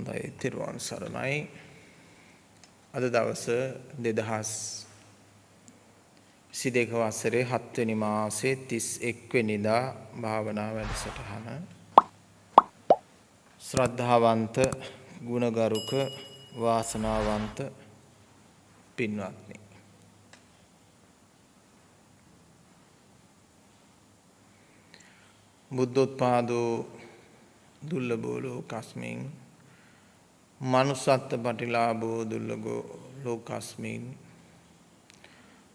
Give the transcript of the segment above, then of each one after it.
හොඳයි තෙරුවන් සරණයි අද දවස දෙදහස් සි දෙක වසරේ හත්වනි මාසේ තිස් එක්වෙනිදා භාවනා වැඩසටහන. ශ්‍රද්ධාවන්ත ගුණගරුක වාසනාවන්ත පින්වත්නි. බුද්ධෝත්පාදෝ දුර්ලභෝ ලෝකස්මින් මනුස්සත්ත පටිලාභෝ දුර්ලභෝ ලෝකස්මින්.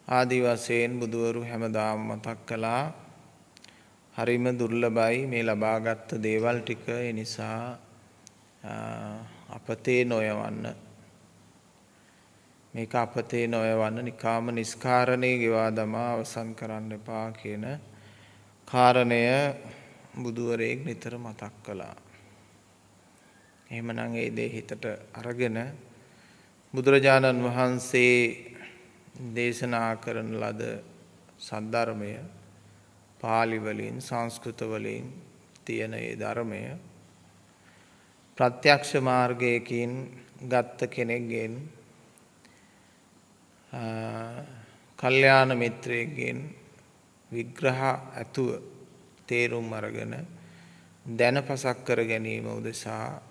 ආදි වශයෙන් බුදුවරු හැමදාම මතක් කළා හරිම දුර්ලභයි මේ ලබාගත් දේවල් ටික. ඒ නිසා අපතේ නොයවන්න. මේක අපතේ නොයවන්න නිකාම නිස්කාරණය ගෙවා දමා අවසන් කරන්න එපා කියන කාරණය බුදුවරයෙක් නිතර මතක් කළා. එහෙමනම් ඒ දේ හිතට අරගෙන බුදුරජාණන් වහන්සේ දේශනා කරන ලද සද්ධර්මය පාලි වලින් සංස්කෘත වලින් තියෙන ඒ ධර්මය ප්‍රත්‍යක්ෂ මාර්ගයකින් ගත්ත කෙනෙක්ගෙන් කල්යාණ මිත්‍රයෙක්ගෙන් විග්‍රහ ඇතුව තේරුම් අරගෙන දැන පසක් කර ගැනීම උදෙසා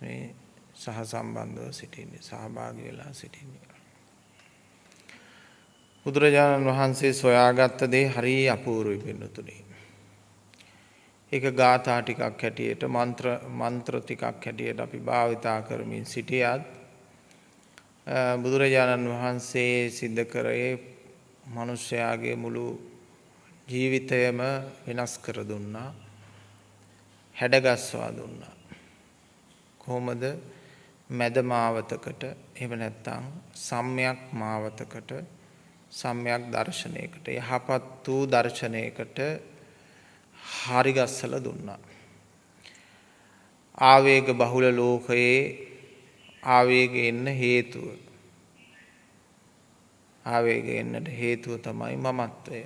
මේ සහ සම්බන්ධව සිටින්නේ සහභාගී වෙලා සිටින්නේ. බුදුරජාණන් වහන්සේ සොයාගත්ත දේ හරි අපූර්වයි පින්නතුනේ. ඒක ගාථා ටිකක් හැටියට මන්ත්‍ර මන්ත්‍ර ටිකක් හැටියට අපි භාවිතා කරමින් සිටියත් බුදුරජාණන් වහන්සේ සිද්ධ කරේ මිනිස්යාගේ මුළු ජීවිතයම වෙනස් කර දුන්නා. හැඩගස්වා දුන්නා. කොහොමද මැද මාවතකට එහෙම නැත්නම් සම්‍යක් මාවතකට සම්‍යක් දර්ශනයකට යහපත් වූ දර්ශනයකට හරි ගස්සලා දුන්නා. ආවේග බහුල ලෝකයේ ආවේග එන්න හේතුව ආවේග එන්නට හේතුව තමයි මමත්වය.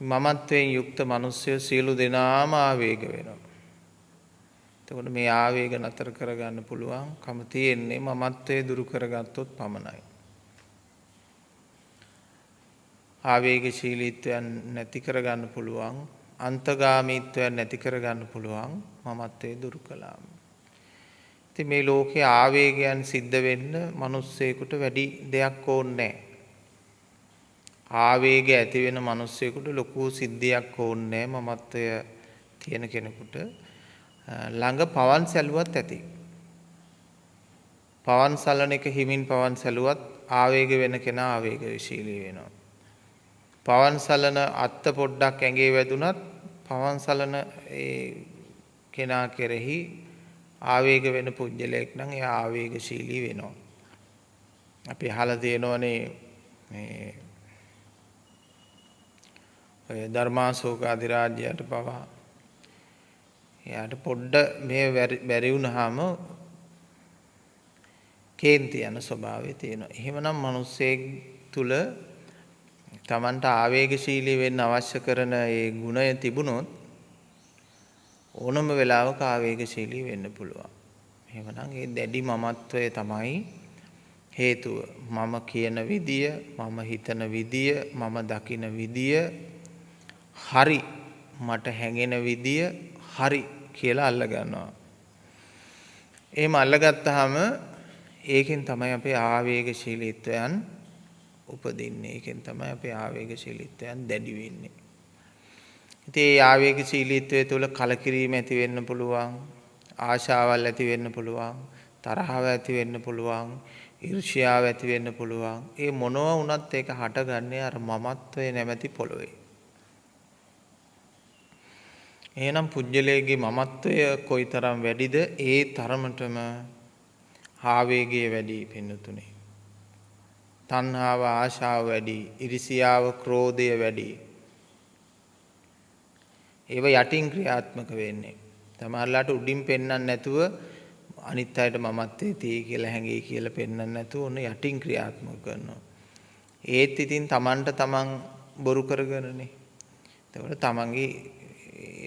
මමත්වයෙන් යුක්ත මිනිස්සු සියලු දෙනාම ආවේග වෙනවා. එතකොට මේ ආවේග නතර කරගන්න පුළුවන් කම තියෙන්නේ මමත්වයේ දුරු කරගත්තොත් පමණයි. ආවේගශීලීත්වයන් නැති කරගන්න පුළුවන් අන්තගාමීත්වයන් නැති කරගන්න පුළුවන් මමත්වයේ දුරු කළාම. ඉතින් මේ ලෝකේ ආවේගයන් සිද්ධ වෙන්න මිනිස්සෙකුට වැඩි දෙයක් ඕනේ ආවේග ඇති වෙන මිනිස්සෙකුට ලොකු සිද්ධියක් ඕනේ මමත්වය තියෙන කෙනෙකුට ළඟ පවන් සැලුවත් ඇති. පවන් සලන එක හිමින් පවන් සැලුවත් ආවේග වෙන කෙනා ආවේගශීලී වෙනවා. පවන් සලන අත්ත පොඩ්ඩක් ඇඟේ වැදුනත් පවන් සලන කෙනා කෙරෙහි ආවේග වෙන පුද්ගලයෙක් නම් එයා ආවේගශීලී වෙනවා. අපි අහලා තියෙනවනේ මේ ඔය ධර්මාශෝක අධිරාජ්‍යයට පවා එයාට පොඩ්ඩ මේ බැරි වුණාම කේන්ති යන ස්වභාවය තියෙනවා. එහෙමනම් මිනිස්සෙක් තුල Tamanට ආවේගශීලී වෙන්න අවශ්‍ය කරන ඒ ගුණය තිබුණොත් ඕනම වෙලාවක ආවේගශීලී වෙන්න පුළුවන්. එහෙමනම් ඒ දැඩි මමත්වය තමයි හේතුව. මම කියන විදිය, මම හිතන විදිය, මම දකින විදිය හරි මට හැඟෙන විදිය හරි කියලා අල්ලගන්නවා. එහෙම අල්ලගත්තාම ඒකෙන් තමයි අපේ ආවේගශීලීත්වයන් උපදින්නේ. ඒකෙන් තමයි අපේ ආවේගශීලීත්වයන් දැඩි වෙන්නේ. ඉතින් ඒ ආවේගශීලීත්වය තුළ කලකිරීම ඇති වෙන්න පුළුවන්, ආශාවල් ඇති වෙන්න පුළුවන්, තරහව ඇති වෙන්න පුළුවන්, ඊර්ෂ්‍යාව ඇති වෙන්න පුළුවන්. ඒ මොනවා වුණත් ඒක හටගන්නේ අර මමත්වයේ නැමැති පොළොවේ. එහෙනම් පුජ්‍යලයේ මමත්වය කොයිතරම් වැඩිද ඒ තරමටම ආවේගය වැඩි පින්නතුනේ. තණ්හාව ආශාව වැඩි, ඉරිසියාව ක්‍රෝධය වැඩි. ඒව යටින් ක්‍රියාත්මක වෙන්නේ. තමයිලාට උඩින් පෙන්වන්න නැතුව අනිත් අයට මමත්වයේ තියෙයි කියලා හැඟෙයි කියලා පෙන්වන්න නැතුව ඔන්න යටින් ක්‍රියාත්මක කරනවා. ඒත් ඉතින් Tamanට Taman බොරු කරගෙනනේ. එතකොට Tamanගේ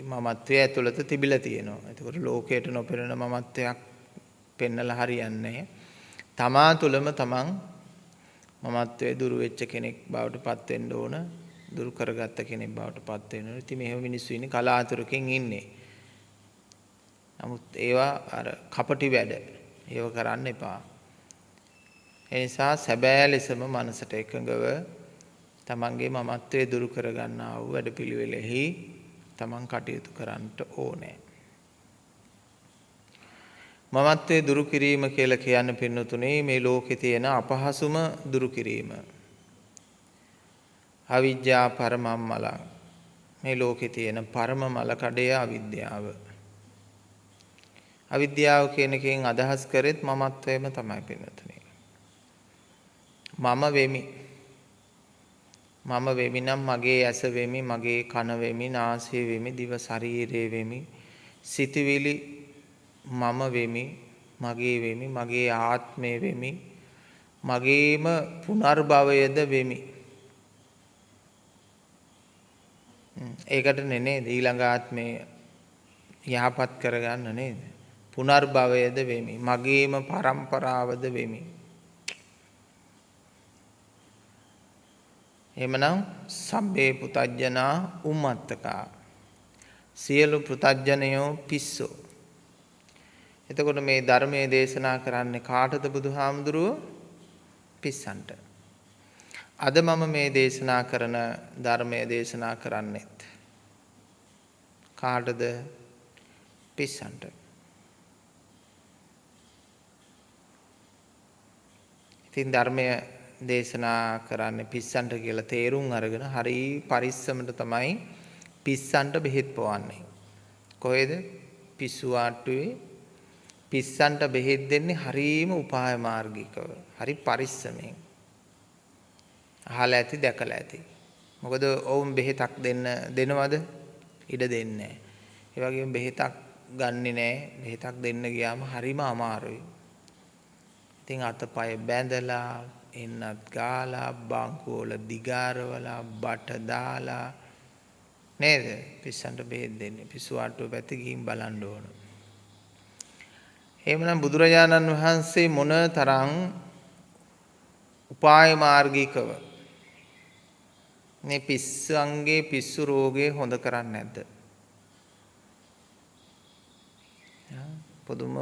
මමත්වයේ ඇතුළත තිබිලා තියෙනවා. ඒකෝට ලෝකයට නොපෙනෙන මමත්වයක් පෙන්නලා හරියන්නේ තමා තුළම තමන් මමත්වයේ දුරු වෙච්ච කෙනෙක් බවට පත් වෙන්න ඕන. දුරු කරගත්ත කෙනෙක් බවට පත් වෙන්න ඕන. ඉතින් මෙහෙම මිනිස්සු ඉන්නේ කලාතුරකින් ඉන්නේ. නමුත් ඒවා අර කපටි වැඩ. ඒව කරන්න එපා. ඒ නිසා සැබෑ ලෙසම මනසට එකඟව තමන්ගේ මමත්වයේ දුරු කරගන්නා වූ වැඩපිළිවෙලෙහි තමන් කටයුතු කරන්නට ඕනේ. මමත්වයේ දුරු කිරීම කියලා කියන්න පින්නතුනේ මේ ලෝකේ තියෙන අපහසුම දුරු කිරීම. අවිද්‍යා පරමම්මල මේ ලෝකේ තියෙන පරම මල කඩේ අවිද්‍යාව. අවිද්‍යාව කියන එකෙන් අදහස් කරෙත් මමත්වයම තමයි පින්නතුනේ. මම වෙමි. මම වෙමි නම් මගේ ඇස වෙමි, මගේ කන වෙමි, නාසය වෙමි, දිව ශරීරය වෙමි, සිතවිලි මම වෙමි, මගේ වෙමි, මගේ ආත්මය වෙමි, මගේම පුනර්භවයද වෙමි. ඒකට නේද ඊළඟ ආත්මය යහපත් කරගන්න නේද? පුනර්භවයද වෙමි. මගේම પરම්පරාවද වෙමි. එමනම් සබ්බේ පුතජ්ජනා උම්මත්තකා. සියලු පුතජ්ජනයෝ පිස්සෝ. එතකොට මේ ධර්මයේ දේශනා කරන්නේ කාටද බුදුහාමුදුරුව? පිස්සන්ට. අද මම මේ දේශනා කරන ධර්මයේ දේශනා කරන්නෙත් කාටද? පිස්සන්ට. ඉතින් ධර්මය දේශනා කරන්නේ පිස්සන්ට කියලා තේරුම් අරගෙන හරි පරිස්සමට තමයි පිස්සන්ට බෙහෙත් පොවන්නේ. කොහෙද? පිස්සු ආට්ටුවේ පිස්සන්ට බෙහෙත් දෙන්නේ හරීම උපාය මාර්ගිකව. හරි පරිස්සමෙන්. අහලා ඇති දැකලා ඇති. මොකද ඔවුන් බෙහෙතක් දෙන්න දෙනවද? ඉඩ දෙන්නේ නැහැ. ඒ වගේම බෙහෙතක් ගන්නෙ නැහැ. බෙහෙතක් දෙන්න ගියාම හරිම අමාරුයි. ඉතින් අතපය බැඳලා එන්නත් ගාලා බංකුවල දිගාරවලා බට දාලා නේද පිස්සන්ට බෙහෙත් දෙන්නේ පිස්සු ආට්ටුව පැත්තේ ගිහින් බලන්න ඕන. එහෙමනම් බුදුරජාණන් වහන්සේ මොන තරම් උපාය මාර්ගිකව මේ පිස්සන්ගේ පිස්සු රෝගය හොඳ කරන්නේ නැද්ද? පුදුම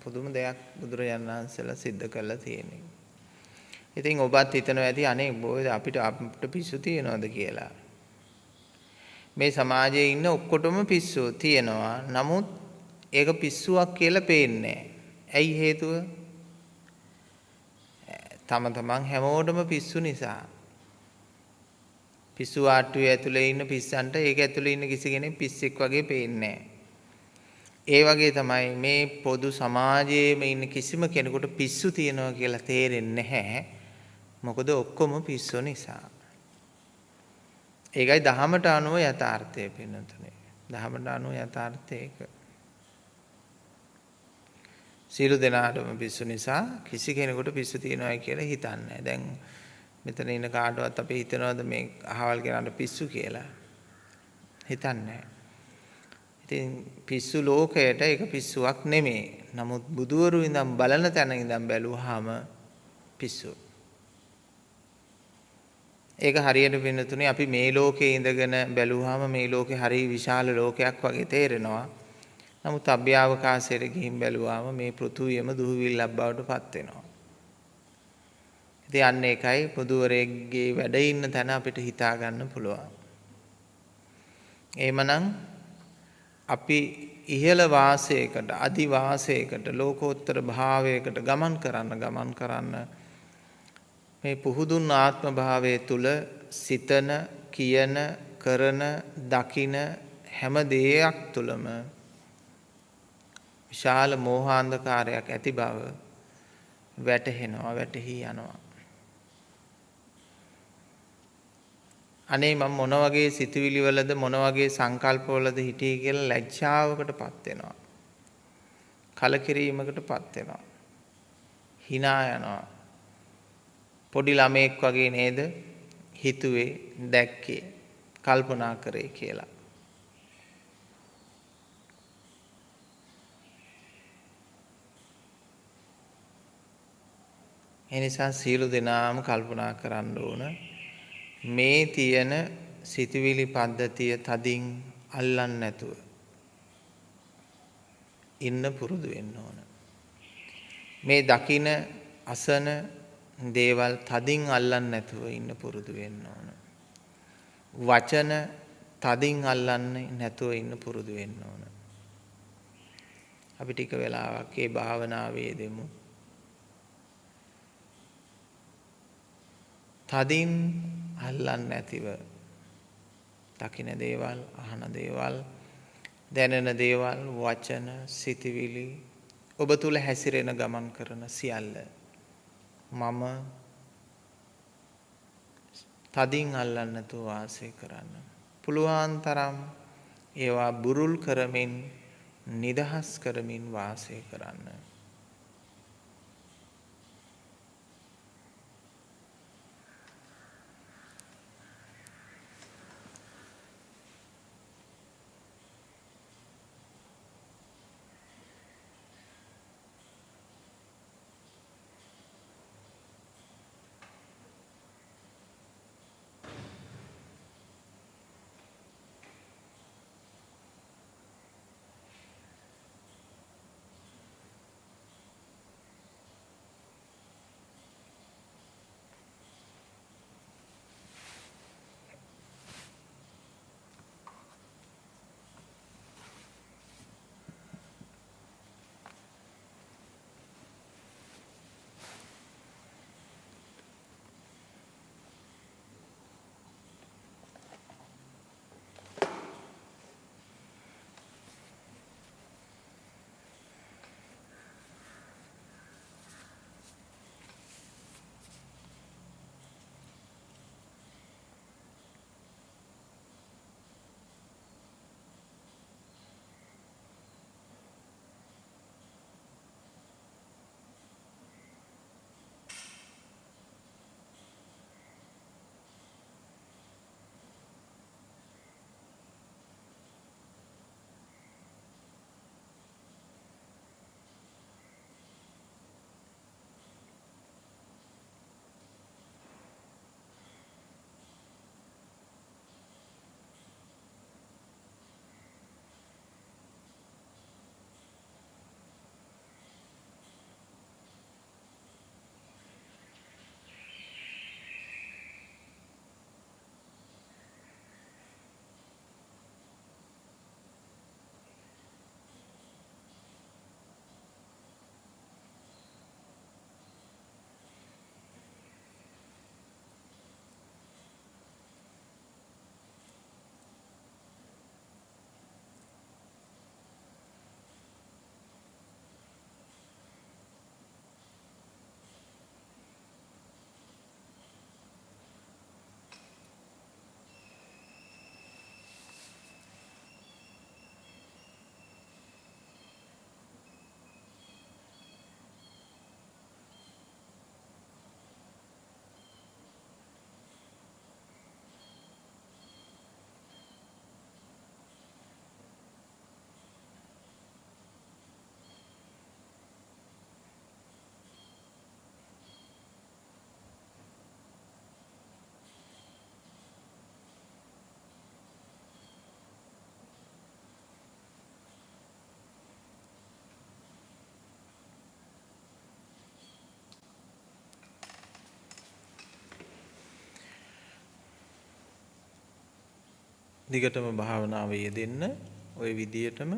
පුදුම දෙයක් බුදුරජාණන් වහන්සේලා සිද්ධ කළා තියෙනවා. ඉතින් ඔබත් හිතනවා ඇති අනේ බොයි අපිට අපිට පිස්සු තියනවද කියලා. මේ සමාජයේ ඉන්න ඔක්කොටම පිස්සු තියෙනවා. නමුත් ඒක පිස්සුවක් කියලා පේන්නේ ඇයි හේතුව? තම තමන් හැමෝටම පිස්සු නිසා. පිස්සු ආට්ටුවේ ඇතුලේ ඉන්න පිස්සන්ට ඒක ඇතුලේ ඉන්න කිසි කෙනෙක් පිස්සෙක් වගේ පේන්නේ ඒ වගේ තමයි මේ පොදු සමාජයේම ඉන්න කිසිම කෙනෙකුට පිස්සු තියනවා කියලා තේරෙන්නේ නැහැ. මොකද ඔක්කොම පිස්සු නිසා. ඒකයි දහමට අනුව යථාර්ථය පෙන්වතුනේ. දහමට අනුව යථාර්ථය ඒක. සියලු දෙනාටම පිස්සු නිසා කිසි කෙනෙකුට පිස්සු තියනවායි කියලා හිතන්නේ දැන් මෙතන ඉන්න කාටවත් අපි හිතනවද මේ අහවල් කෙනාට පිස්සු කියලා? හිතන්නේ ඉතින් පිස්සු ලෝකයට ඒක පිස්සුවක් නෙමෙයි. නමුත් බුදුවරු ඉඳන් බලන තැන ඉඳන් බැලුවාම පිස්සු. ඒක හරියට වෙනතුනේ අපි මේ ලෝකේ ඉඳගෙන බැලුවාම මේ ලෝකේ හරි විශාල ලෝකයක් වගේ තේරෙනවා. නමුත් අභ්‍යවකාශයට ගිහින් බැලුවාම මේ පෘථුවියම දුහවිල්ලක් බවට පත් වෙනවා. ඉතින් අන්න ඒකයි පුදුවරයෙක්ගේ වැඩ ඉන්න තැන අපිට හිතා ගන්න පුළුවන්. එහෙමනම් අපි ඉහළ වාසයකට අදි වාසයකට ලෝකෝත්තර භාවයකට ගමන් කරන්න ගමන් කරන්න මේ පුහුදුන් ආත්ම භාවය තුල සිතන, කියන, කරන, දකින හැම දෙයක් තුලම විශාල මෝහාන්ධකාරයක් ඇති බව වැටහෙනවා, වැටහි යනවා. අනේ මම මොන වගේ සිතුවිලි වලද මොන වගේ සංකල්ප වලද හිටියේ කියලා ලැජ්ජාවකටපත් වෙනවා. කලකිරීමකටපත් වෙනවා. hina යනවා. පොඩි ළමයෙක් වගේ නේද හිතුවේ දැක්කේ කල්පනා කරේ කියලා. එනිසා සියලු දෙනාම කල්පනා කරන්න ඕන මේ තියෙන සිතුවිලි පද්ධතිය තදින් අල්ලන්න නැතුව ඉන්න පුරුදු වෙන්න ඕන. මේ දකින අසන දේවල් තදින් අල්ලන්නේ නැතුව ඉන්න පුරුදු වෙන්න ඕන. වචන තදින් අල්ලන්නේ නැතුව ඉන්න පුරුදු වෙන්න ඕන. අපි ටික වෙලාවක් ඒ භාවනාවේ දෙමු. තදින් අල්ලන්නේ නැතිව දකින දේවල්, අහන දේවල්, දැනෙන දේවල්, වචන, සිතවිලි ඔබ තුල හැසිරෙන ගමන් කරන සියල්ල මම තදින් අල්ලන්න නැතුව වාසය කරන්න. පුළුවන් තරම් ඒවා බුරුල් කරමින් නිදහස් කරමින් වාසය කරන්න. දිගටම භාවනාව යෙදෙන්න ওই විදියටම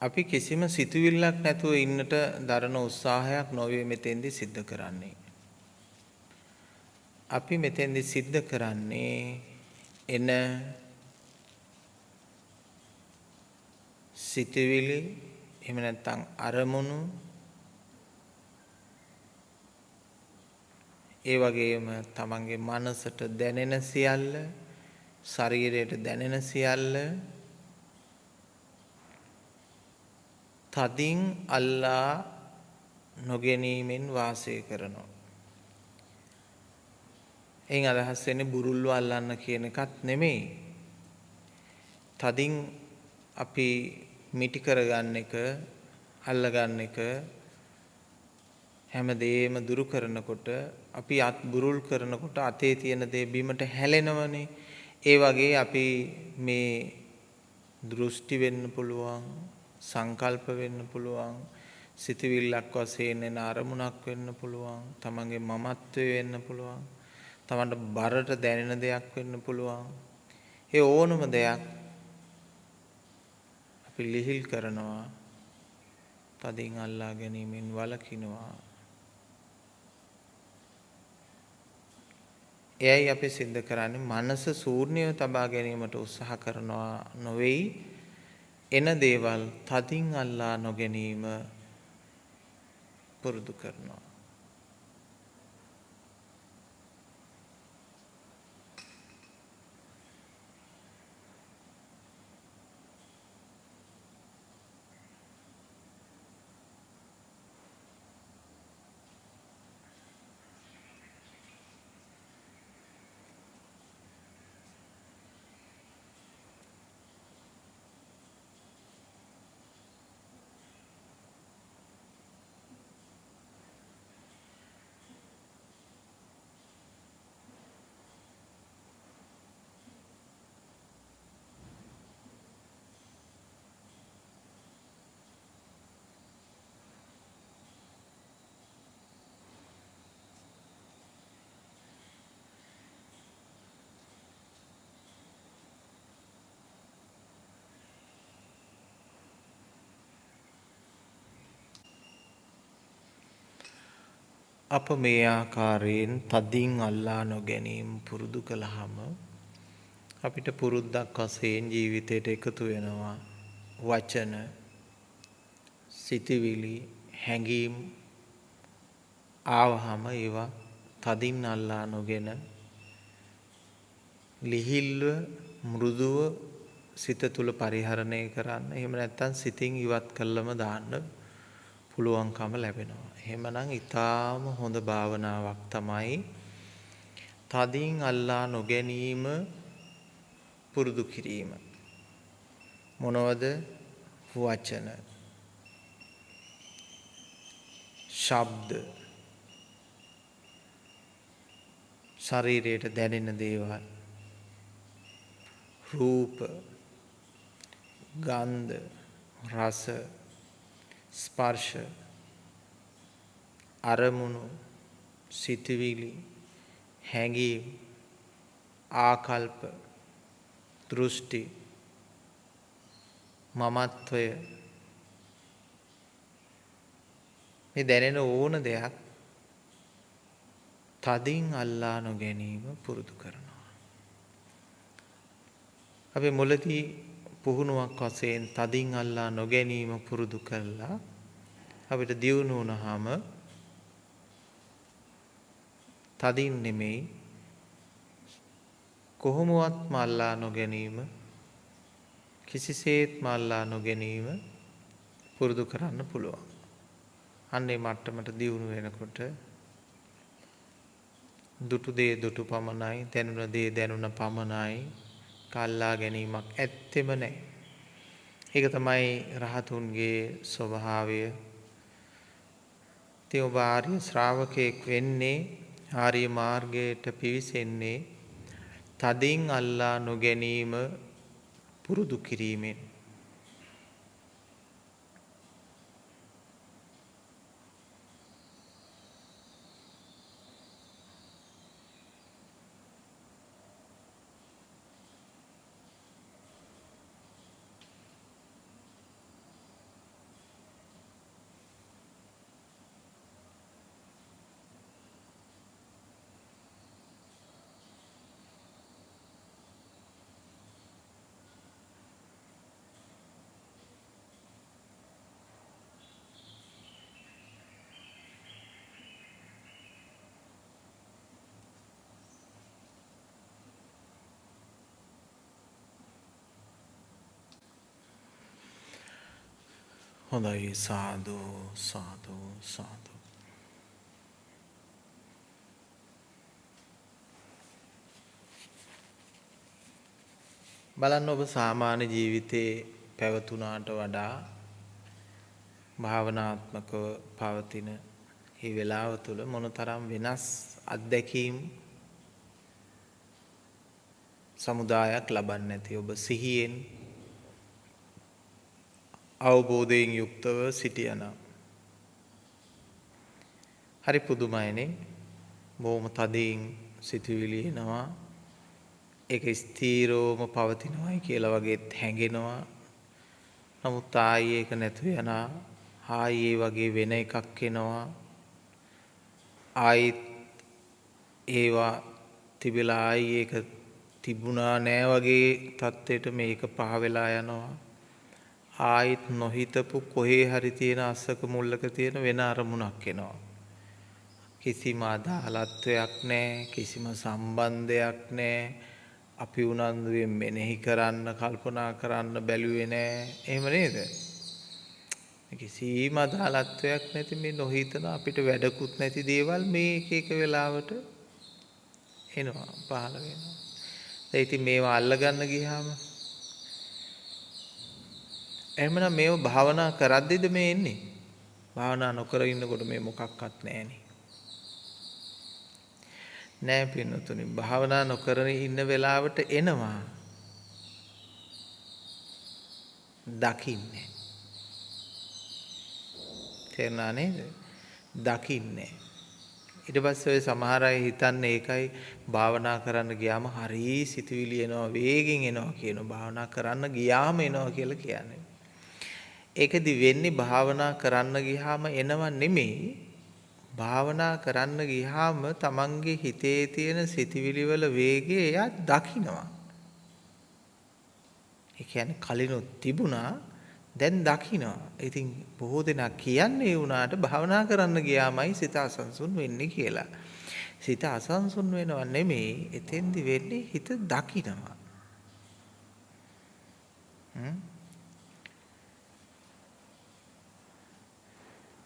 අපි කිසිම සිතුවිල්ලක් නැතුව ඉන්නට දරන උත්සාහයක් නොවේ මෙතෙන්දි සිද්ධ කරන්නේ. අපි මෙතෙන්දි සිද්ධ කරන්නේ එන සිතුවිලි එහෙම නැත්නම් අරමුණු ඒ වගේම තමන්ගේ මනසට දැනෙන සියල්ල ශරීරයට දැනෙන සියල්ල තදින් අල්ලා නොගැනීමෙන් වාසය කරනවා. එයින් අදහස් වෙන්නේ බුරුල්ව අල්ලන්න කියන එකත් නෙමෙයි. තදින් අපි මිටි කරගන්න එක අල්ලගන්න එක හැම දෙයක්ම දුරු කරනකොට අපි අත් බුරුල් කරනකොට අතේ තියෙන දේ බිමට හැලෙනවනේ. ඒ වගේ අපි මේ දෘෂ්ටි වෙන්න පුළුවන්, සංකල්ප වෙන්න පුළුවන්, සිතවිල්ලක් වශයෙන් එන අරමුණක් වෙන්න පුළුවන්, තමන්ගේ මමත්වය වෙන්න පුළුවන්, තමන්ට බරට දැනෙන දෙයක් වෙන්න පුළුවන්. ඒ ඕනම දෙයක් අපි ලිහිල් කරනවා තදින් අල්ලා ගැනීමෙන් වලකිනවා එයයි අපි සිද්ධ කරන්නේ. මනස ශූන්‍යව තබා ගැනීමට උත්සාහ කරනවා නොවේයි. එන දේවල් තදින් අල්ලා නොගැනීම පුරුදු කරනවා. අප මේ ආකාරයෙන් තදින් අල්ලා නොගැනීම පුරුදු කළාම අපිට පුරුද්දක් වශයෙන් ජීවිතයට එකතු වෙනවා වචන සිතවිලි හැඟීම් ආවහම ඒවා තදින් අල්ලා නොගෙන ලිහිල්ව මෘදුව සිත තුළ පරිහරණය කරන්න එහෙම නැත්නම් සිතින් ඉවත් කළම දාන්න පුළුවන්කම ලැබෙනවා. එහෙමනම් ඊටාම හොඳ භාවනාවක් තමයි තදින් අල්ලා නොගැනීම පුරුදු කිරීම. මොනවද? වචන. ශබ්ද. ශරීරයට දැනෙන දේවල්. රූප. ගන්ධ. රස. ස්පර්ශ අරමුණු සිතවිලි හැඟීම් ආකල්ප දෘෂ්ටි මමත්වය මේ දැනෙන ඕන දෙයක් තදින් අල්ලා නොගැනීම පුරුදු කරනවා. අපි මුලදී පුහුණුවක් වශයෙන් තදින් අල්ලා නොගැනීම පුරුදු කරලා අපිට දියුණු වුණාම තදින් නෙමෙයි කොහොමවත් මල්ලා නොගැනීම කිසිසේත් මල්ලා නොගැනීම පුරුදු කරන්න පුළුවන්. අන්නේ මට්ටමට දියුණු වෙනකොට දුටු දේ දුටු පමණයි දැනුණ දේ දැනුණ පමණයි කල්ලා ගැනීමක් ඇත්තෙම නෑ. ඒක තමයි රහතුන්ගේ ස්වභාවය. ඉතින් ඔබ ආර්ය ශ්‍රාවකයෙක් වෙන්නේ ආර්ය මාර්ගයට පිවිසෙන්නේ තදින් අල්ලා නොගැනීම පුරුදු කිරීමෙන්. හොඳයි සාදු සාදු සාදු. බලන්න ඔබ සාමාන්‍ය ජීවිතේ පැවතුනාට වඩා භාවනාත්මකව පවතින ඒ වෙලාව තුළ මොනතරම් වෙනස් අත්දැකීම් සමුදායක් ලබන්නේ නැති ඔබ සිහියෙන් අවබෝධයෙන් යුක්තව සිටියනම් හරි පුදුමයිනේ. බොහොම තදින් සිතුවිලි එනවා. ඒක ස්ථීරවම පවතිනවායි කියලා වගේත් හැඟෙනවා. නමුත් ආයේ ඒක නැතු යනවා. ආයේ වගේ වෙන එකක් එනවා. ආයිත් ඒවා තිබිලා ආයි ඒක තිබුණා නෑ වගේ තත්ත්වයට මේක පහ වෙලා යනවා. ආයිත් නොහිතපු කොහේ හරි තියෙන අස්සක මුල්ලක තියෙන වෙන අරමුණක් එනවා. කිසිම අදාළත්වයක් නෑ කිසිම සම්බන්ධයක් නෑ. අපි උනන්දුවෙන් මෙනෙහි කරන්න කල්පනා කරන්න බැලුවේ නෑ. එහෙම නේද? කිසිම අදාළත්වයක් නැති මේ නොහිතන අපිට වැඩකුත් නැති දේවල් මේ එක එක වෙලාවට එනවා පහළ වෙනවා. දැන් ඉතින් මේවා අල්ලගන්න ගියාම එහෙමනම් මේව භාවනා කරද්දිද මේ එන්නේ? භාවනා නොකර ඉන්නකොට මේ මොකක්වත් නැහෙනේ. නෑ පින්නතුනි භාවනා නොකරන ඉන්න වෙලාවට එනවා. දකින්නේ. තේරුණා නේද? දකින්නේ. ඊට පස්සේ ඔය සමහර අය හිතන්නේ ඒකයි භාවනා කරන්න ගියාම හරි සිතුවිලි එනවා වේගෙන් එනවා කියන භාවනා කරන්න ගියාම එනවා කියලා කියන්නේ. ඒකදි වෙන්නේ භාවනා කරන්න ගියාම එනව නෙමෙයි භාවනා කරන්න ගියාම තමන්ගේ හිතේ තියෙන සිතිවිලි වල වේගය එයා දකිනවා. ඒ කියන්නේ කලිනුත් තිබුණා දැන් දකිනවා. ඉතින් බොහෝ දෙනා කියන්නේ වුණාට භාවනා කරන්න ගියාමයි සිත අසංසුන් වෙන්නේ කියලා. සිත අසංසුන් වෙනව නෙමෙයි එතෙන්දි වෙන්නේ හිත දකිනවා.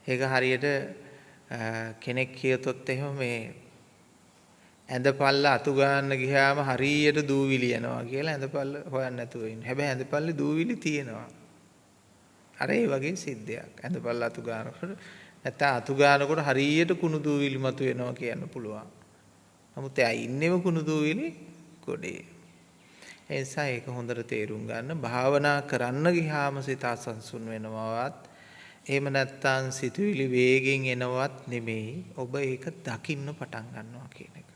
ඒක හරියට කෙනෙක් කියතොත් එහෙම මේ ඇඳපල්ල අතු ගන්න ගියාම හරියට දූවිලි යනවා කියලා ඇඳපල්ල හොයන්න නැතුව ඉන්න. හැබැයි ඇඳපල්ලේ දූවිලි තියෙනවා. අර ඒ වගේ සිද්ධියක්. ඇඳපල්ල අතු ගන්නකොට නැත්නම් අතු ගන්නකොට හරියට කුණු දූවිලි මතු වෙනවා කියන්න පුළුවන්. නමුත් එයා ඉන්නේම කුණු දූවිලි ගොඩේ. ඒ නිසා ඒක හොඳට තේරුම් ගන්න. භාවනා කරන්න ගියාම සිත අසංසුන් වෙනවවත් එහෙම නැත්නම් සිතුවිලි වේගෙන් එනවත් නෙමෙයි ඔබ ඒක දකින්න පටන් ගන්නවා කියන එක.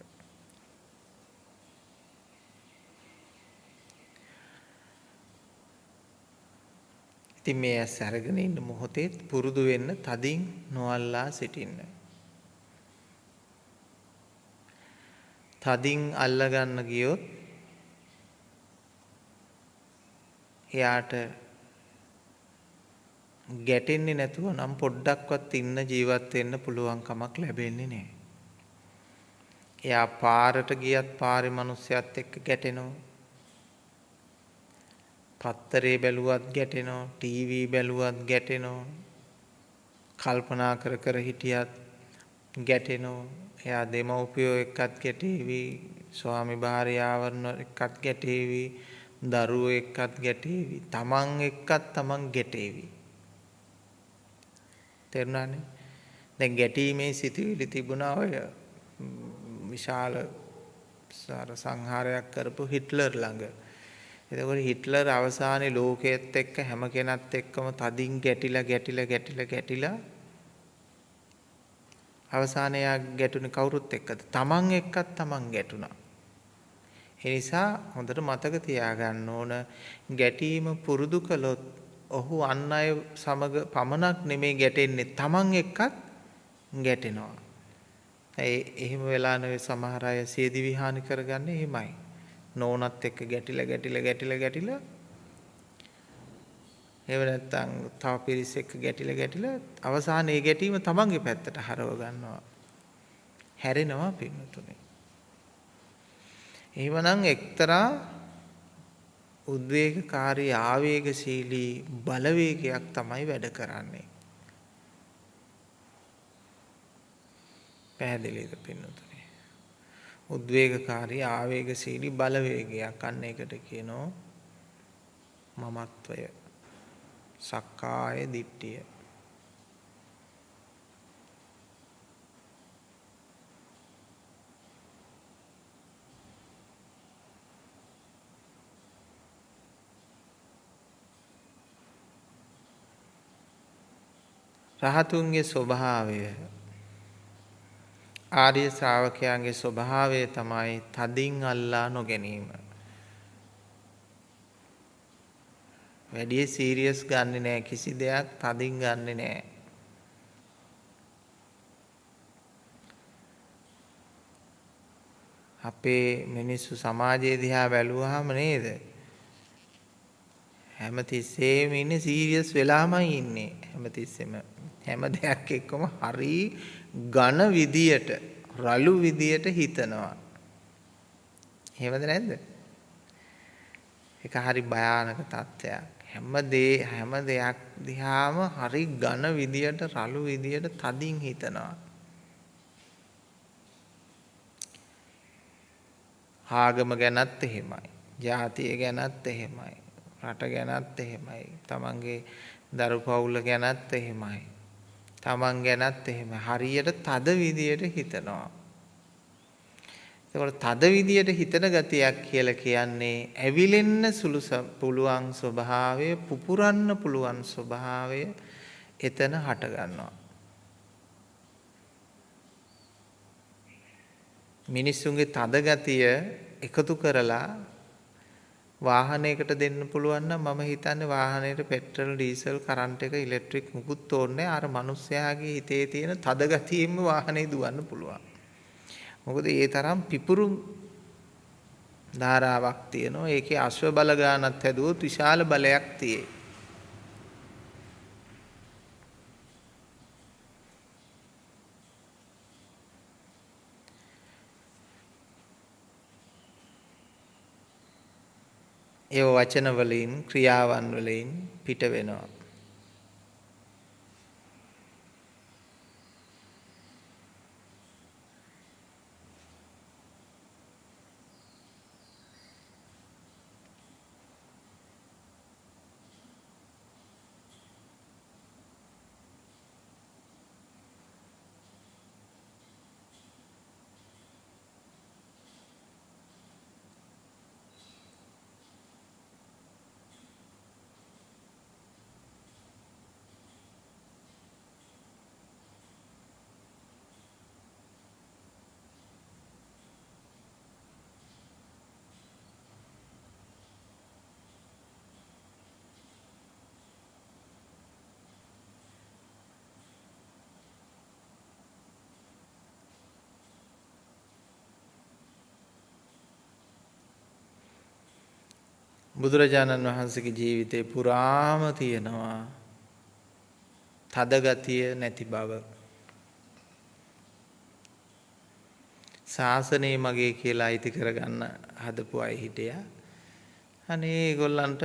ඉතින් මේ ඇස් අරගෙන ඉන්න මොහොතේ පුරුදු වෙන්න තදින් නොඅල්ලා සිටින්න. තදින් අල්ල ගන්න ගියොත් එයාට ගැටෙන්නේ නැතුව නම් පොඩ්ඩක්වත් ඉන්න ජීවත් වෙන්න පුළුවන් කමක් ලැබෙන්නේ නැහැ. එයා පාරට ගියත් පාරේ මිනිස්සයත් එක්ක ගැටෙනවා. පත්තරේ බැලුවත් ගැටෙනවා, ටීවී බැලුවත් ගැටෙනවා. කල්පනා කර කර හිටියත් ගැටෙනවා. එයා දෙමව්පියෝ එක්කත් ගැටේවි, ස්වාමි භාර්යාවන් එක්කත් ගැටේවි, දරුවෝ එක්කත් ගැටේවි, තමන් එක්කත් තමන් ගැටේවි. තේරුණානේ දැන් ගැටීමේ සිතුවිලි තිබුණා ඔය විශාල සාර සංහාරයක් කරපු හිට්ලර් ළඟ එතකොට හිට්ලර් අවසානයේ ලෝකයේත් එක්ක හැම කෙනත් එක්කම තදින් ගැටිලා ගැටිලා ගැටිලා ගැටිලා අවසානයේ යා ගැටුනේ කවුරුත් එක්කද? තමන් එක්කත් තමන් ගැටුණා. ඒ නිසා හොඳට මතක තියාගන්න ඕන ගැටීම පුරුදු කළොත් ඔහු අන් අය සමග පමණක් නෙමේ ගැටෙන්නේ තමන් එක්කත් ගැටෙනවා. ඒ එහෙම වෙලා නෙවෙයි සමහර අය සියදිවි හානි කරගන්නේ එහෙමයි. නෝනත් එක්ක ගැටිලා ගැටිලා ගැටිලා ගැටිලා එහෙම නැත්නම් තව පිරිස් එක්ක ගැටිලා ගැටිලා අවසානයේ ඒ ගැටීම තමන්ගේ පැත්තට හරව ගන්නවා. හැරෙනවා පින්නතුනේ. එහෙමනම් එක්තරා උද්වේගකාරී ආවේගශීලී බලවේගයක් තමයි වැඩ කරන්නේ. පැහැදිලිද පින්නතුනේ? උද්වේගකාරී ආවේගශීලී බලවේගයක් අන්න ඒකට කියනවා මමත්වය. සක්කාය දිට්ඨිය. රහතුන්ගේ ස්වභාවය ආර්ය ශ්‍රාවකයන්ගේ ස්වභාවය තමයි තදින් අල්ලා නොගැනීම. වැඩිය සීරියස් ගන්නෙ නෑ කිසි දෙයක් තදින් ගන්නෙ නෑ. අපේ මිනිස්සු සමාජයේ දිහා බැලුවාම නේද? හැමතිස්සෙම ඉන්නේ සීරියස් වෙලාමයි ඉන්නේ. හැමතිස්සෙම හැම දෙයක් එක්කම හරි ඝන විදියට රළු විදියට හිතනවා. එහෙමද නැද්ද? ඒක හරි භයානක තත්ත්වයක්. හැම දේ හැම දෙයක් දිහාම හරි ඝන විදියට රළු විදියට තදින් හිතනවා. ආගම ගැනත් එහෙමයි. ජාතිය ගැනත් එහෙමයි. රට ගැනත් එහෙමයි. තමන්ගේ දරු පවුල ගැනත් එහෙමයි. තමන් ගැනත් එහෙම හරියට තද විදියට හිතනවා. එතකොට තද විදියට හිතන ගතියක් කියලා කියන්නේ ඇවිලෙන්න සුළු පුළුවන් ස්වභාවය පුපුරන්න පුළුවන් ස්වභාවය එතන හට ගන්නවා. මිනිස්සුන්ගේ තද ගතිය එකතු කරලා වාහනයකට දෙන්න පුළුවන් නම් මම හිතන්නේ වාහනේට පෙට්‍රල් ඩීසල් කරන්ට් එක ඉලෙක්ට්‍රික් මුකුත් ඕනේ අර මිනිස්යාගේ හිතේ තියෙන තද ගතියෙම වාහනේ දුවන්න පුළුවන්. මොකද ඒ තරම් පිපුරු ධාරාවක් තියෙනවා. ඒකේ අශ්ව බල ගානක් හැදුවොත් විශාල බලයක් තියෙයි. ඒ වචන වලින් ක්‍රියාවන් වලින් පිට වෙනවා. බුදුරජාණන් වහන්සේගේ ජීවිතේ පුරාම තියෙනවා තදගතිය නැති බව. ශාසනය මගේ කියලා අයිති කරගන්න හදපු අය හිටියා. අනේ ඒගොල්ලන්ට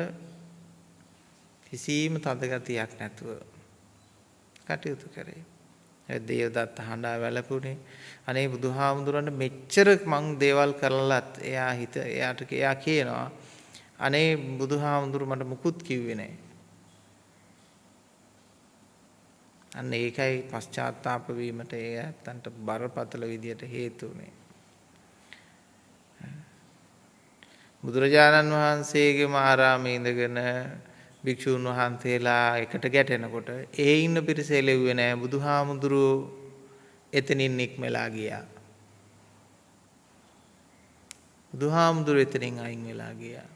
කිසිම තදගතියක් නැතුව කටයුතු කරේ. දේවදත්ත හඬා වැළපුණේ. අනේ බුදුහාමුදුරන්ට මෙච්චර මං දේවල් කරලත් එයා හිත එයාට එයා කියනවා අනේ බුදුහාමුදුරු මට මුකුත් කිව්වේ නැහැ. අන්න ඒකයි පශ්චාත්තාප වීමට ඒ ඇත්තන්ට බරපතල විදියට හේතු උනේ. බුදුරජාණන් වහන්සේගේම ආරාමේ ඉඳගෙන භික්ෂූන් වහන්සේලා එකට ගැටෙනකොට ඒ ඉන්න පිරිස එළෙව්වේ නැහැ බුදුහාමුදුරුවෝ එතනින් නික්මලා ගියා. බුදුහාමුදුරුවෝ එතනින් අයින් වෙලා ගියා.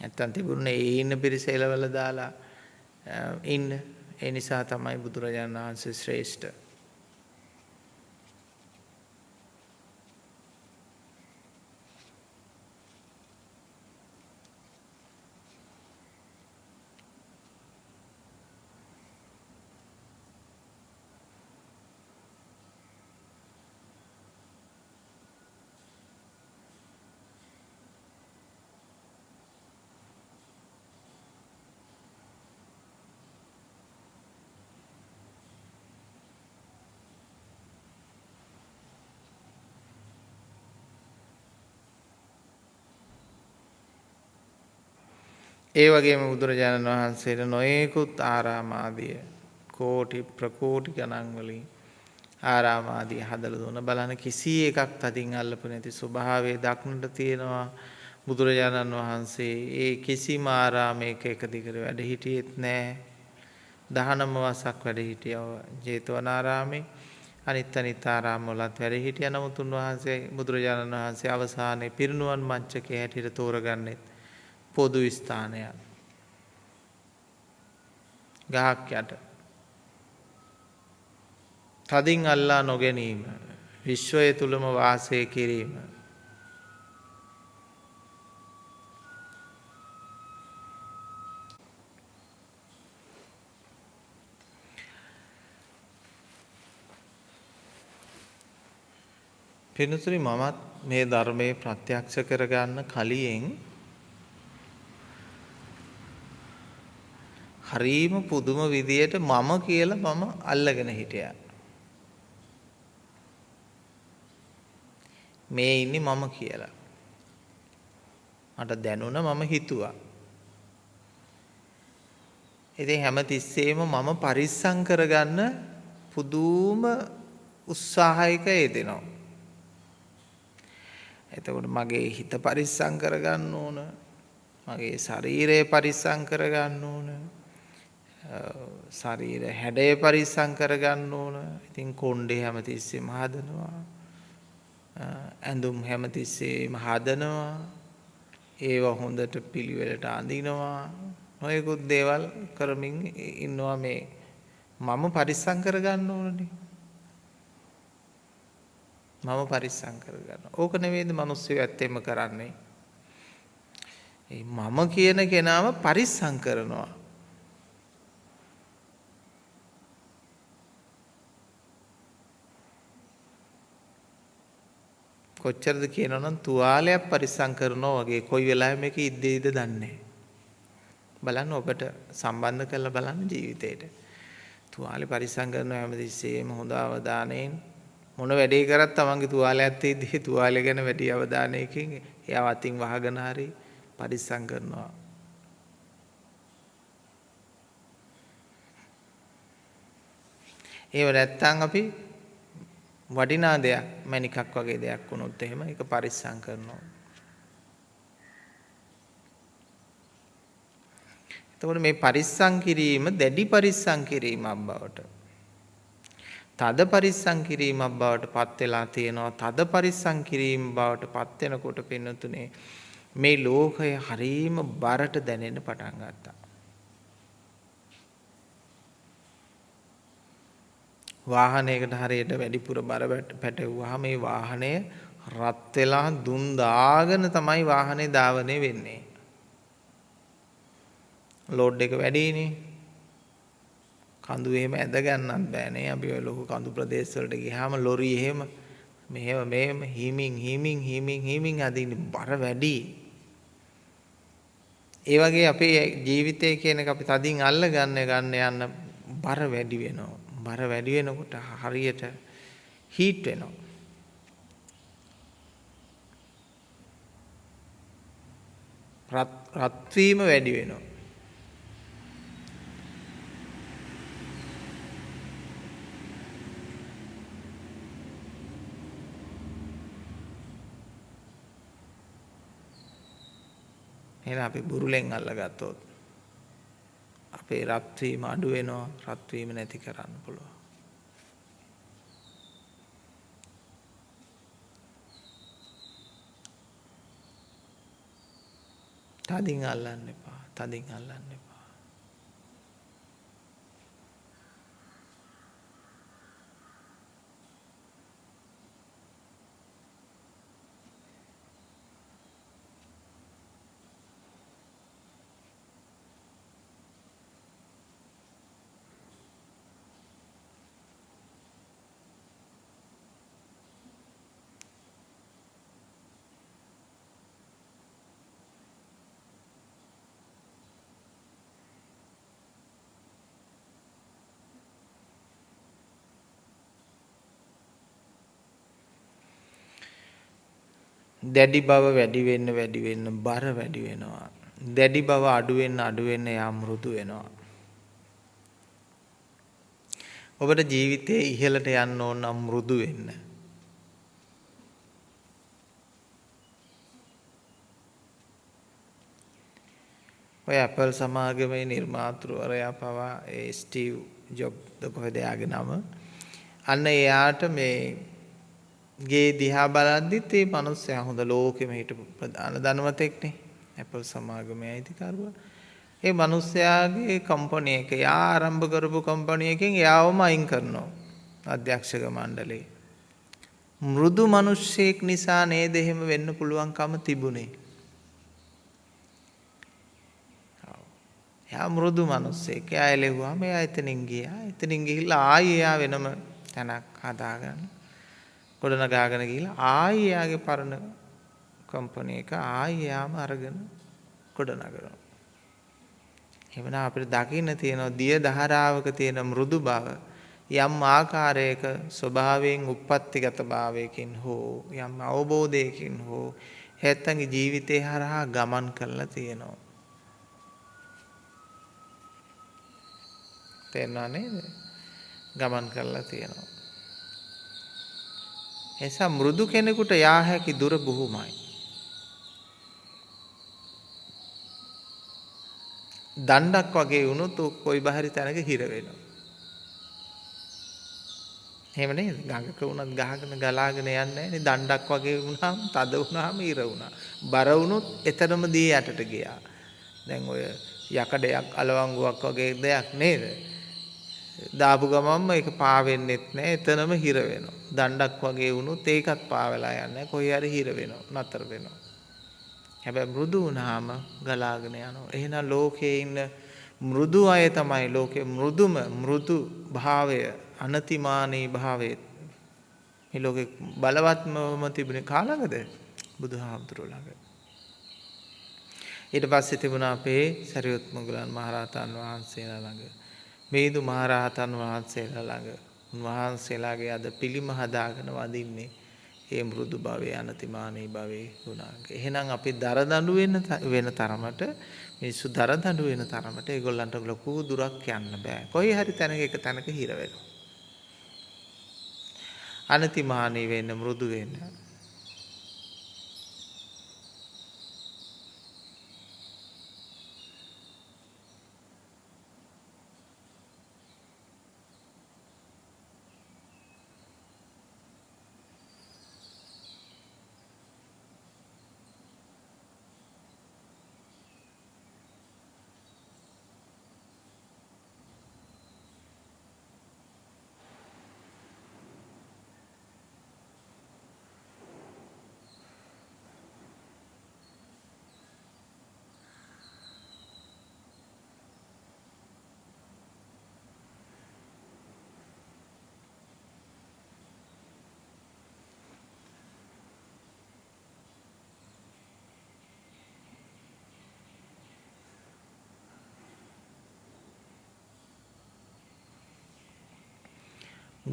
නැත්තම් තිබුණේ ඒ ඉන්න පිරිස එලවල දාලා ඉන්න. ඒ නිසා තමයි බුදුරජාණන් වහන්සේ ශ්‍රේෂ්ඨ. ඒ වගේම බුදුරජාණන් වහන්සේට නොයෙකුත් ආරාමාදිය කෝටි ප්‍රකෝටි ගණන් වලින් ආරාම ආදී හදලා දුන්න. බලන්න කිසි එකක් තදින් අල්ලපු නැති ස්වභාවයේ දක්නට තියෙනවා. බුදුරජාණන් වහන්සේ ඒ කිසිම ආරාමයක එක දිගට වැඩ හිටියෙත් නැහැ 19 වසක් වැඩ හිටියව ජේතවනාරාමේ. අනිත් අනිත් ආරාම වලත් වැඩ හිටිය. නමුත් උන්වහන්සේ බුදුරජාණන් වහන්සේ අවසානයේ පිරිනුවන් මංචකයේ හැටියට තෝරගන්නෙත් පොදු ස්ථානයක්. ගහක් යට. තදින් අල්ලා නොගැනීම විශ්වය තුළම වාසය කිරීම. පිනතුරි මමත් මේ ධර්මයේ ප්‍රත්‍යක්ෂ කරගන්න කලියෙන් හරීම පුදුම විදියට මම කියලා මම අල්ලගෙන හිටියා. මේ ඉන්නේ මම කියලා. මට දැනුණ මම හිතුවා. ඉතින් හැම තිස්සෙම මම පරිස්සම් කරගන්න පුදුම උත්සාහයක යෙදෙනවා. එතකොට මගේ හිත පරිස්සම් කරගන්න ඕන. මගේ ශරීරය පරිස්සම් කරගන්න ඕන. ශරීර හැඩය පරිස්සම් කරගන්න ඕන. ඉතින් කොණ්ඩේ හැමතිස්සෙම හදනවා. ඇඳුම් හැමතිස්සෙම හදනවා. ඒව හොඳට පිළිවෙලට අඳිනවා. නොයෙකුත් දේවල් කරමින් ඉන්නවා මේ මම පරිස්සම් කරගන්න ඕනනේ. මම පරිස්සම් කරගන්න. ඕක නෙවෙයිද මිනිස්සු ඇත්තෙම කරන්නේ. ඒ මම කියන කෙනාව පරිස්සම් කරනවා. කොච්චරද කියනවනම් තුවාලයක් පරිස්සම් කරනවා වගේ. කොයි වෙලාවෙ මේක ඉද්දේද දන්නේ බලන්න ඔබට සම්බන්ධ කරලා බලන්න ජීවිතේට. තුවාලේ පරිස්සම් කරනවා හැමතිස්සෙම හොඳ අවධානයෙන් මොන වැඩේ කරත් තමන්ගේ තුවාලයක් තියෙද්දි තුවාලය ගැන වැඩි අවධානයකින් එයාව අතින් වහගෙන හරි පරිස්සම් කරනවා. ඒව නැත්තම් අපි වටිනා දෙයක් මණිකක් වගේ දෙයක් වුණොත් එහෙම ඒක පරිස්සම් කරනවා. එතකොට මේ පරිස්සම් කිරීම දැඩි පරිස්සම් කිරීමක් බවට තද පරිස්සම් කිරීමක් බවට පත් වෙලා තියෙනවා තද පරිස්සම් කිරීම බවට පත් වෙනකොට පින්නතුනේ මේ ලෝකය හරීම බරට දැනෙන්න පටන් ගත්තා වාහනයකට හරියට වැඩිපුර බර පැටවුවාම මේ වාහනය රත් වෙලා දුම් දාගෙන තමයි වාහනේ ධාවනය වෙන්නේ ලෝඩ් එක වැඩිනේ කඳු එහෙම ඇද ගන්නත් බෑනේ. අපි ඔය ලොකු කඳු ප්‍රදේශ වලට ගියාම ලොරි එහෙම මෙහෙම මෙහෙම හිමින් හිමින් හිමින් හිමින් අදින්න බර වැඩි. ඒ වගේ අපේ ජීවිතය කියන එක අපි තදින් අල්ල ගන්න ගන්න යන්න බර වැඩි වෙනවා. බර වැඩි වෙනකොට හරියට හීට් වෙනවා. රත් වීම වැඩි වෙනවා. එහෙනම් අපි බුරුලෙන් අල්ලගත්තොත් අපේ රත් වීම අඩු වෙනවා රත් වීම නැති කරන්න පුළුවන්. තදින් අල්ලන්න එපා. තදින් අල්ලන්න එපා. දැඩි බව වැඩි වෙන්න වැඩි වෙන්න බර වැඩි වෙනවා. දැඩි බව අඩු වෙන්න අඩු වෙන්න යා මෘදු වෙනවා. ඔබට ජීවිතයේ ඉහළට යන්න ඕන නම් මෘදු වෙන්න. ඔය ඇපල් සමාගමේ නිර්මාතෘවරයා පවා ඒ ස්ටීව් ජොබ්ද කොහෙද එයාගේ නම අන්න එයාට මේ ගේ දිහා බලද්දිත් ඒ මිනිස්සයා හොඳ ලෝකෙම හිටපු ප්‍රධාන ධනවතෙක්නේ ඇපල් සමාගමේ අයිතිකරුවා ඒ මිනිස්යාගේ කම්පැනි එක යා ආරම්භ කරපු කම්පැනි එකෙන් එයාවම අයින් කරනවා අධ්‍යක්ෂක මණ්ඩලේ මෘදු මිනිස්සෙක් නිසා නේද එහෙම වෙන්න පුළුවන්කම තිබුණේ එයා මෘදු මිනිස්සෙක්. එයා එළෙව්වාම එයා එතනින් ගියා. එතනින් ගිහිල්ලා ආයෙ එයා වෙනම තැනක් හදාගන්න. ගොඩනගාගෙන ගිහිල්ලා ආයෙ එයාගේ පරණ කම්පැනි එක ආයෙ එයාම අරගෙන ගොඩනගනවා. එවනම් අපිට දකින්න තියෙනවා දිය දහරාවක තියෙන මෘදු බව යම් ආකාරයක ස්වභාවයෙන් උප්පත්තිගත භාවයකින් හෝ යම් අවබෝධයකින් හෝ හැත්තන්ගේ ජීවිතේ හරහා ගමන් කරලා තියෙනවා. තේරෙනව නේද? ගමන් කරලා තියෙනවා. එසා මෘදු කෙනෙකුට යා හැකි දුර බොහොමයි. දණ්ඩක් වගේ වුණොත් කොයි බහරි තැනක හිර වෙනවා. එහෙම නේද? ගඟක වුණත් ගහගෙන ගලාගෙන යන්නේ නැහැනේ. දණ්ඩක් වගේ වුණාම තද වුණාම ඉර වුණා. බර වුණොත් එතරම් දී යටට ගියා. දැන් ඔය යකඩයක් අලවංගුවක් වගේ දෙයක් නේද? දාපු ගමන්ම ඒක පාවෙන්නෙත් නෑ එතනම හිර වෙනවා. දණ්ඩක් වගේ වුණොත් ඒකත් පාවෙලා යන්නේ කොහේ හරි හිර වෙනවා නතර වෙනවා. හැබැයි මෘදු වුණාම ගලාගෙන යනවා. එහෙනම් ලෝකේ ඉන්න මෘදු අය තමයි ලෝකේ මෘදුම මෘදු භාවය අනතිමානී භාවය මේ ලෝකේ බලවත්මම තිබුණේ කාලඟද බුදුහාමුදුරුවෝ ළඟ. ඊට පස්සේ තිබුණා අපේ සරියුත් මුගලන් මහරහතන් වහන්සේලා ළඟ. මේදු මහරහතන් වහන්සේලා ළඟ උන්වහන්සේලාගේ අද පිළිම හදාගෙන වදින්නේ ඒ මෘදු භවයේ අනතිමානී භවයේ ගුණාංග. එහෙනම් අපි දරදඬු වෙන වෙන තරමට මිනිස්සු දරදඬු වෙන තරමට ඒගොල්ලන්ට ලොකු දුරක් යන්න බෑ. කොයි හරි තැනක එක තැනක හිර වෙනවා. අනතිමානී වෙන්න මෘදු වෙන්න.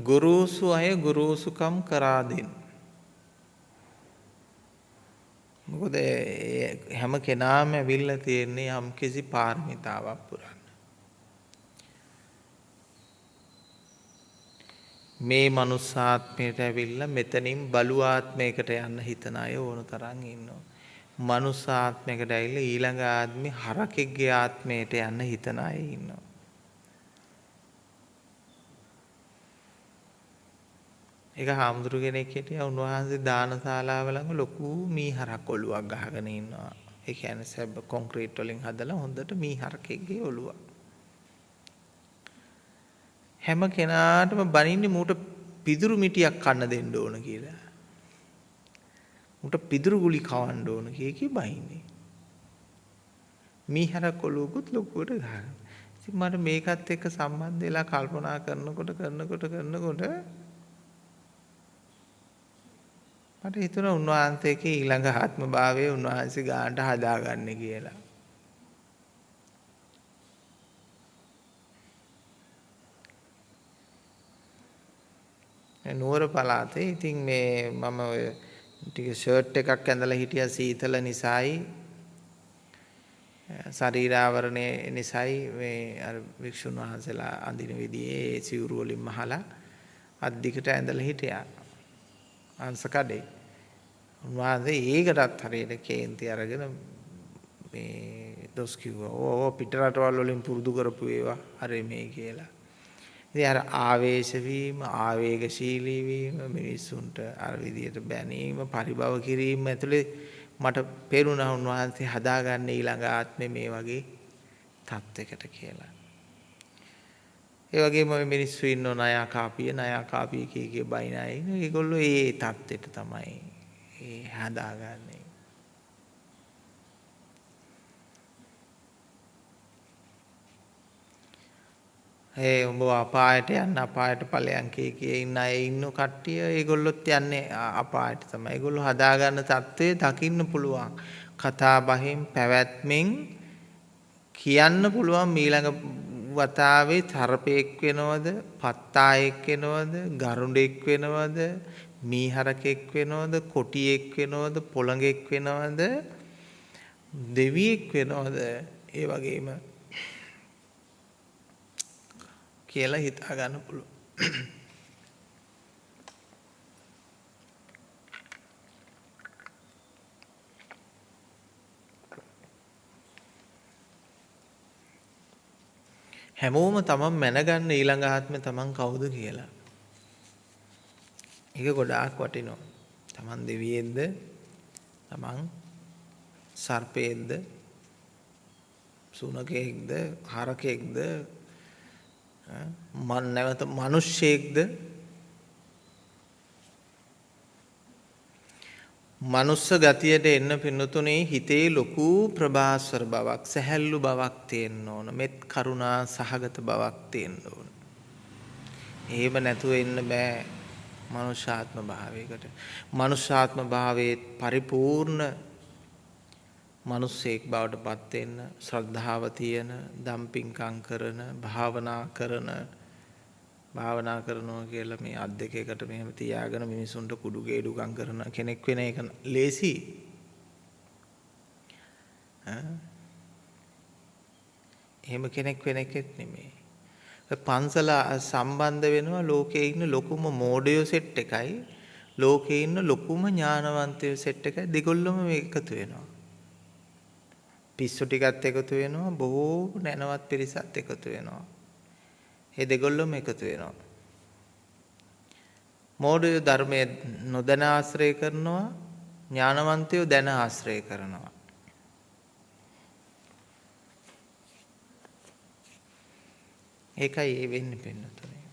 ගුරුසු අය ගුරුසුකම් කරා දෙන්න. මොකද හැම කෙනාම ඇවිල්ලා තියෙන්නේ යම් කිසි පාරමිතාවක් පුරන්න. මේ මනුස්සාත්මයට ඇවිල්ලා මෙතනින් බලු ආත්මයකට යන්න හිතන අය ඕන තරම් ඉන්නවා. මනුස්සාත්මයකට ඇවිල්ලා ඊළඟ ආත්මේ හරකෙක්ගේ ආත්මයට යන්න හිතන අය ඉන්නවා. එක හාමුදුරු කෙනෙක් හිටියා උන්වහන්සේ දානශාලාව ළඟ ලොකු මීහරක් ඔලුවක් ගහගෙන ඉන්නවා. ඒ කියන්නේ සැබ කොන්ක්‍රීට් වලින් හදලා හොඳට මීහරකෙක්ගේ ඔලුවක්. හැම කෙනාටම බනින්නේ මූට පිදුරු මිටියක් කන්න දෙන්න ඕන කියලා. මූට පිදුරු ගුලි කවන්න ඕන කිය කී බයින්නේ. මීහරක් ඔලුවකුත් ලොකුවට ගහගෙන. ඉතින් මට මේකත් එක්ක සම්බන්ධ වෙලා කල්පනා කරනකොට කරනකොට කරනකොට මට හිතුණා උන්වහන්සේගේ ඊළඟ ආත්ම භාවය උන්වහන්සේ ගානට හදාගන්න කියලා. නුවර පළාතේ ඉතින් මේ මම ඔය ටික ෂර්ට් එකක් ඇඳලා හිටියා සීතල නිසායි ශරීරාවරණය නිසයි මේ අර වික්ෂුන් වහන්සේලා අඳින විදිහේ සිවුරු වලින් මහලා අද්දිකට ඇඳලා හිටියා. අංශ කඩේ. උන්වහන්සේ ඒකටත් හරියට කේන්ති අරගෙන මේ දොස් කිව්වා. ඕ පිට රටවල් වලින් පුරුදු කරපු ඒවා අර මේ කියලා. ඉතින් අර ආවේශ වීම, ආවේගශීලී වීම මිනිස්සුන්ට අර විදියට බැනීම, පරිභව කිරීම ඇතුලේ මට පේරුණා උන්වහන්සේ හදාගන්න ඊළඟ ආත්මේ මේ වගේ තත්යකට කියලා. ඒ වගේම මේ මිනිස්සු ඉන්නව ණයා කාපිය ණයා කාපිය කී කී බයින අය ඉන්න ඒගොල්ලෝ ඒ தත්ත්වෙට තමයි ඒ හදාගන්නේ. ඒ උඹ අපායට යන්න අපායට ඵලයන් කී කී ඉන්න අය ඉන්න කට්ටිය ඒගොල්ලොත් යන්නේ අපායට තමයි. ඒගොල්ලෝ හදාගන්න தත්ත්වය දකින්න පුළුවන්. කතා බහෙන් පැවැත්මෙන් කියන්න පුළුවන් ඊළඟ වතාවේ තරපෙක් වෙනවද, පත්තායෙක් වෙනවද, ගරුඬෙක් වෙනවද, මීහරකෙක් වෙනවද, කොටියෙක් වෙනවද, පොළඟෙක් වෙනවද, දෙවියෙක් වෙනවද, ඒ වගේම කියලා හිතා ගන්න පුළුවන්. හැමෝම තමන් මැනගන්න ඊළඟ ආත්මේ තමන් කවුද කියලා. ඒක ගොඩාක් වටිනවා. තමන් දෙවියෙක්ද? තමන් සර්පයෙක්ද? සුනකයෙක්ද? හරකෙක්ද? මන් නැවත මිනිස්සෙක්ද? මනුස්ස ගතියට එන්න පින්නතුනේ හිතේ ලොකු ප්‍රභාස්වර බවක් සැහැල්ලු බවක් තියෙන්න ඕන මෙත් කරුණා සහගත බවක් තියෙන්න ඕන. එහෙම නැතුව එන්න බෑ මනුෂ්‍යාත්ම භාවයකට. මනුෂ්‍යාත්ම භාවයේ පරිපූර්ණ මිනිස්සෙක් බවට පත් වෙන්න ශ්‍රද්ධාව තියෙන, දම්පින්කම් කරන, භාවනා කරන භාවනා කරනවා කියලා මේ අත් දෙක එකට මෙහෙම තියාගෙන මිනිසුන්ට කුඩු ගේඩුකම් කරන කෙනෙක් වෙන එක ලේසි. එහෙම කෙනෙක් වෙන එකෙත් නෙමෙයි. පන්සල සම්බන්ධ වෙනවා ලෝකයේ ඉන්න ලොකුම මෝඩයෝ සෙට් එකයි ලෝකයේ ඉන්න ලොකුම ඥානවන්තයෝ සෙට් එකයි දෙගොල්ලම එකතු වෙනවා. පිස්සු ටිකත් එකතු වෙනවා බොහෝ නැනවත් පිරිසත් එකතු වෙනවා. ඒ දෙගොල්ලොම එකතු වෙනවා. මෝඩයෝ ධර්මයේ නොදැන ආශ්‍රය කරනවා ඥානවන්තයෝ දැන ආශ්‍රය කරනවා. ඒකයි ඒ වෙන්නේ පින්නතුනේ.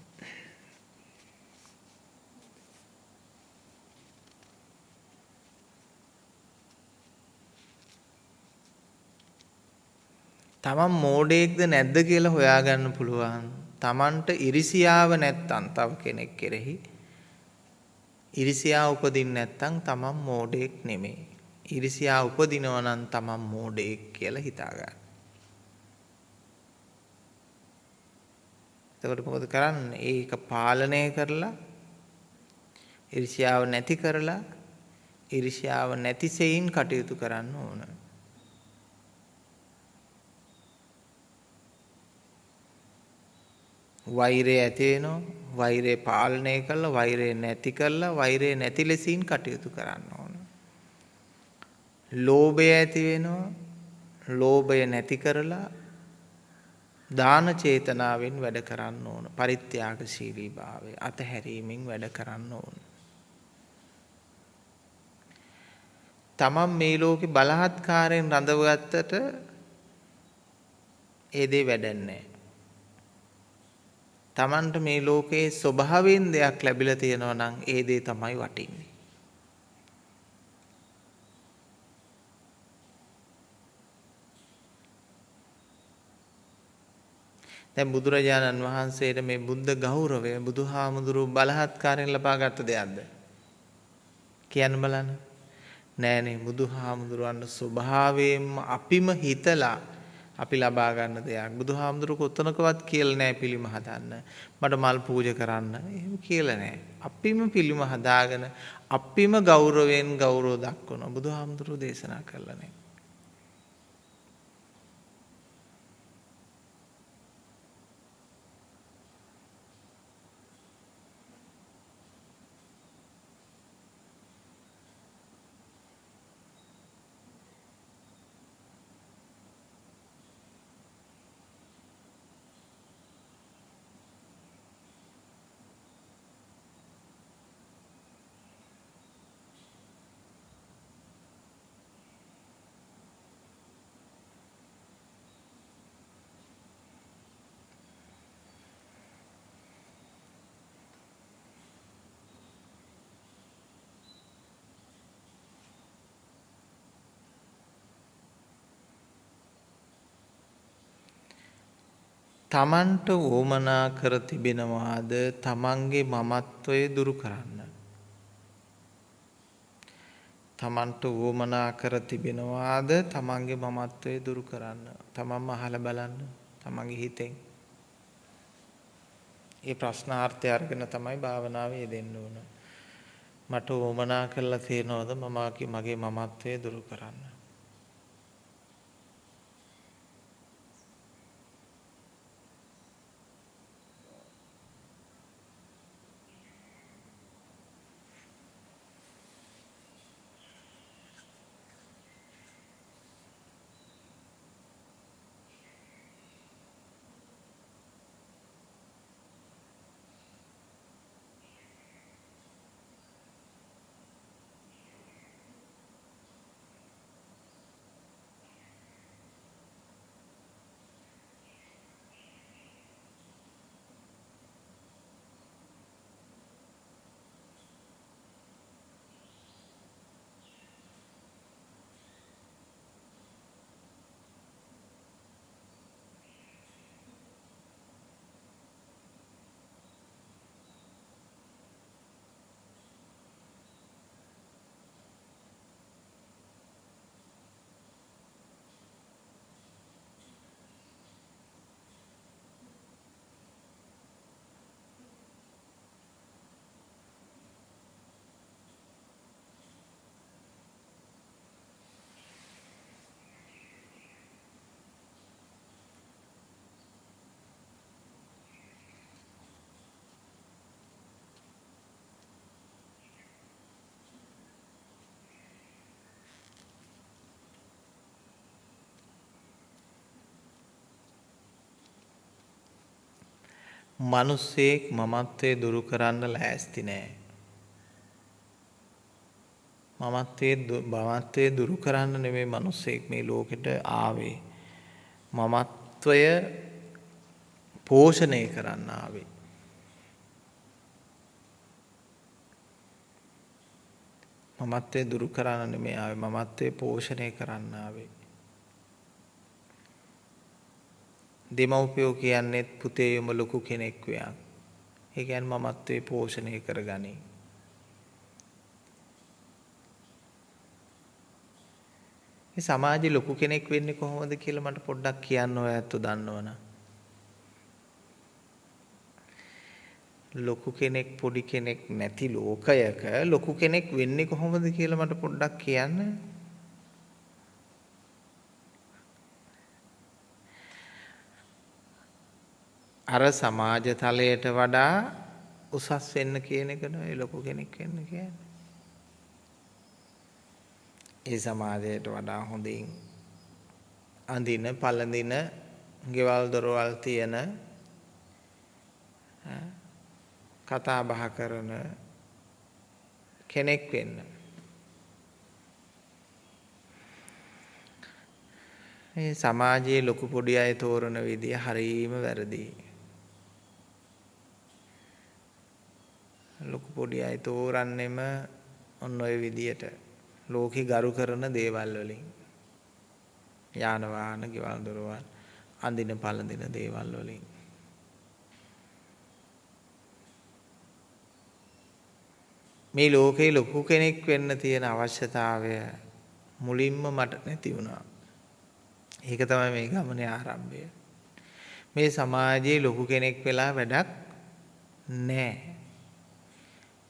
තමන් මෝඩයෙක්ද නැද්ද කියලා හොයාගන්න පුළුවන්. තමන්ට ඉරිසියාව නැත්තම් තව කෙනෙක් කෙරෙහි ඉරිසියාව උපදින්න නැත්තම් තමන් මෝඩයෙක් නෙමෙයි. ඉරිසියාව උපදිනවා නම් තමන් මෝඩයෙක් කියලා හිතා එතකොට මොකද කරන්නේ? ඒක පාලනය කරලා ඉරිසියාව නැති කරලා ඉරිසියාව නැති සෙයින් කටයුතු කරන්න ඕන. වෛරය ඇති වෙනවා වෛරය පාලනය කරලා වෛරය නැති කරලා වෛරය නැති ලෙසින් කටයුතු කරන්න ඕන. ලෝභය ඇති වෙනවා ලෝභය නැති කරලා දාන චේතනාවෙන් වැඩ කරන්න ඕන. පරිත්‍යාගශීලී භාවය අතහැරීමෙන් වැඩ කරන්න ඕන. තමන් මේ ලෝකේ බලහත්කාරයෙන් රඳවගත්තට ඒ දේ වැඩන්නේ තමන්ට මේ ලෝකයේ ස්වභාවයෙන් දෙයක් ලැබිලා තියෙනවා නම් ඒ දේ තමයි වටින්නේ. දැන් බුදුරජාණන් වහන්සේට මේ බුද්ධ ගෞරවය බුදුහාමුදුරු බලහත්කාරයෙන් ලබාගත් දෙයක්ද? කියන්න බලන්න. නෑනේ බුදුහාමුදුරන්ගේ ස්වභාවයෙන්ම අපිම හිතලා අපි ලබා ගන්න දෙයක්. බුදුහාමුදුරු කොතනකවත් කියලා නැහැ පිළිම හදන්න. මට මල් පූජා කරන්න. එහෙම කියලා නැහැ. අපිම පිළිම හදාගෙන අපිම ගෞරවයෙන් ගෞරව දක්වනවා. බුදුහාමුදුරු දේශනා කළා නේ. තමන්ට වුවමනා කර තිබෙනවාද තමන්ගේ මමත්වය දුරු කරන්න. තමන්ට වුවමනා කර තිබෙනවාද තමන්ගේ මමත්වය දුරු කරන්න. තමන්ම අහල බලන්න තමන්ගේ හිතෙන්. ඒ ප්‍රශ්නාර්ථය අරගෙන තමයි භාවනාව යෙදෙන්න ඕන. මට වුවමනා කරලා තියෙනවද මම මගේ මමත්වය දුරු කරන්න. මනුස්සයෙක් මමත්වය දුරු කරන්න ලෑස්ති නෑ. මමත්වය දුරු කරන්න නෙමේ මනුස්සයෙක් මේ ලෝකෙට ආවේ. මමත්වය පෝෂණය කරන්න ආවේ. මමත්වය දුරු කරන්න නෙමේ ආවේ මමත්වය පෝෂණය කරන්න ආවේ. දෙමව්පියෝ කියන්නෙත් පුතේ උඹ ලොකු කෙනෙක් වෙයන්. ඒ කියන්නේ මමත්වේ පෝෂණය කරගනි. මේ සමාජේ ලොකු කෙනෙක් වෙන්නේ කොහොමද කියලා මට පොඩ්ඩක් කියන්න ඔය ඇත්ත දන්නවනම්. ලොකු කෙනෙක් පොඩි කෙනෙක් නැති ලෝකයක ලොකු කෙනෙක් වෙන්නේ කොහොමද කියලා මට පොඩ්ඩක් කියන්න. අර සමාජ තලයට වඩා උසස් වෙන්න කියන එක නෙවෙයි ලොකු කෙනෙක් වෙන්න කියන්නේ. ඒ සමාජයට වඩා හොඳින් අඳින පළඳින ගෙවල් දොරවල් තියෙන කතා බහ කරන කෙනෙක් වෙන්න. මේ සමාජයේ ලොකු පොඩි අය තෝරන විදිය හරීම වැරදි. ලොකු පොඩි අය තෝරන්නෙම ඔන්න ඔය විදියට ලෝකෙ ගරු කරන දේවල් වලින් යාන වාහන ගෙවල් දොරවල් අඳින පළඳින දේවල් වලින් මේ ලෝකේ ලොකු කෙනෙක් වෙන්න තියෙන අවශ්‍යතාවය මුලින්ම මට නැති වුණා. ඒක තමයි මේ ගමනේ ආරම්භය. මේ සමාජයේ ලොකු කෙනෙක් වෙලා වැඩක් නැහැ.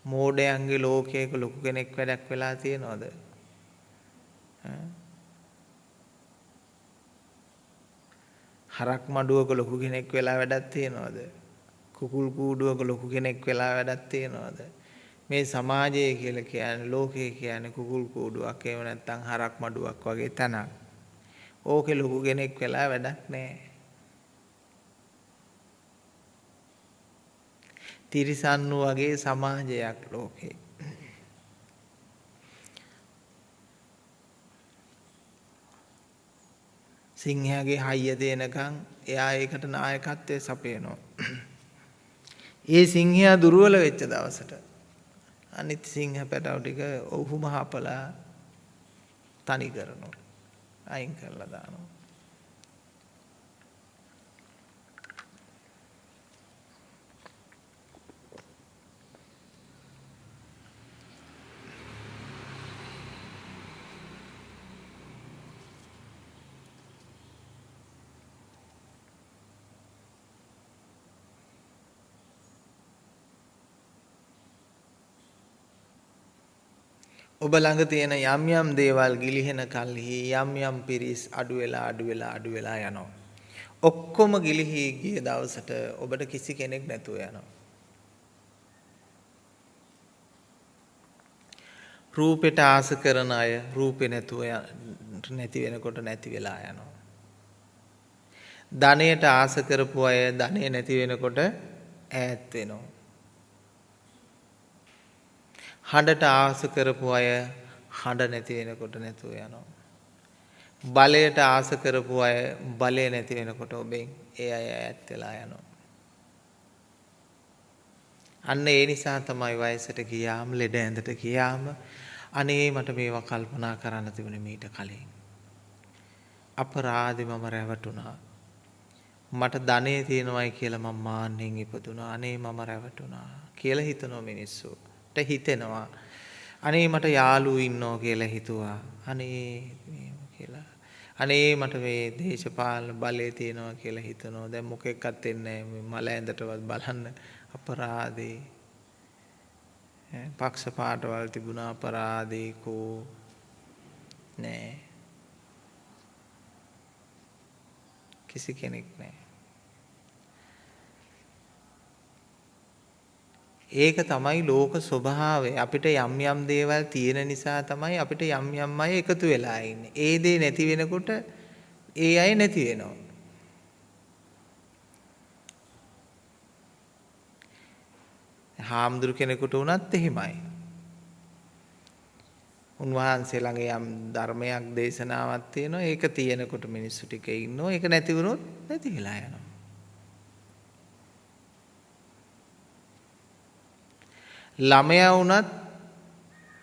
මෝඩයන්ගේ ලෝකයක ලොකු කෙනෙක් වැඩක් වෙලා තියෙනවද? හරක් මඩුවක ලොකු කෙනෙක් වෙලා වැඩක් තියෙනවද? කුකුල් කූඩුවක ලොකු කෙනෙක් වෙලා වැඩක් තියෙනවද? මේ සමාජය කියලා කියන්නේ ලෝකය කියන්නේ කුකුල් කූඩුවක් එහෙම නැත්නම් හරක් මඩුවක් වගේ තැනක්. ඕකේ ලොකු කෙනෙක් වෙලා වැඩක් නැහැ. තිරිසන්නු වගේ සමාජයක් ලෝකේ. සිංහයාගේ හයිය දෙනකන් එයා ඒකට නායකත්වය සපයනවා. ඒ සිංහයා දුර්වල වෙච්ච දවසට අනිත් සිංහ පැටව ටික ඔහුම හපලා තනි කරනවා. අයින් කරලා දානවා. ඔබ ළඟ තියෙන යම් යම් දේවල් ගිලිහෙන කල්හි යම් යම් පිරිස් අඩු වෙලා අඩු වෙලා අඩු වෙලා යනවා. ඔක්කොම ගිලිහි ගිය දවසට ඔබට කිසි කෙනෙක් නැතුව යනවා. රූපෙට ආස කරන අය රූපේ නැතුව නැති වෙනකොට නැති වෙලා යනවා. ධනයට ආස කරපු අය ධනය නැති වෙනකොට ඈත් වෙනවා. හඬට ආස කරපු අය හඬ නැති වෙනකොට නැතුව යනවා. බලයට ආස කරපු අය බලය නැති වෙනකොට ඔබෙන් ඒ අය ඈත් වෙලා යනවා. අන්න ඒ නිසා තමයි වයසට ගියාම ලෙඩ ඇඳට ගියාම අනේ මට මේවා කල්පනා කරන්න තිබුණේ මීට කලින්. අපරාධි මම රැවටුණා. මට ධනෙ තියෙනවයි කියලා මම මාන්නෙන් ඉපදුණා. අනේ මම රැවටුණා කියලා හිතනවා මිනිස්සු. හිතෙනවා. අනේ මට යාළුවෝ ඉන්නෝ කියලා හිතුවා. අනේ කියලා. අනේ මට මේ දේශපාලන බලය තියෙනවා කියලා හිතනවා. දැන් මොකෙක්වත් එන්නේ නැහැ. මල ඇඳටවත් බලන්න අපරාධේ. පක්ෂ පාටවල් තිබුණා අපරාධේ කෝ නෑ. කිසි කෙනෙක් නෑ. ඒක තමයි ලෝක ස්වභාවය. අපිට යම් යම් දේවල් තියෙන නිසා තමයි අපිට යම් යම් අය එකතු වෙලා ඉන්නේ. ඒ දේ නැති වෙනකොට ඒ අය නැති වෙනවා. හාමුදුරු කෙනෙකුට වුණත් එහෙමයි. උන්වහන්සේ ළඟ යම් ධර්මයක් දේශනාවක් තියෙනවා. ඒක තියෙනකොට මිනිස්සු ටික ඉන්නවා. ඒක නැති වුණොත් නැති වෙලා යනවා. ළමයා වුණත්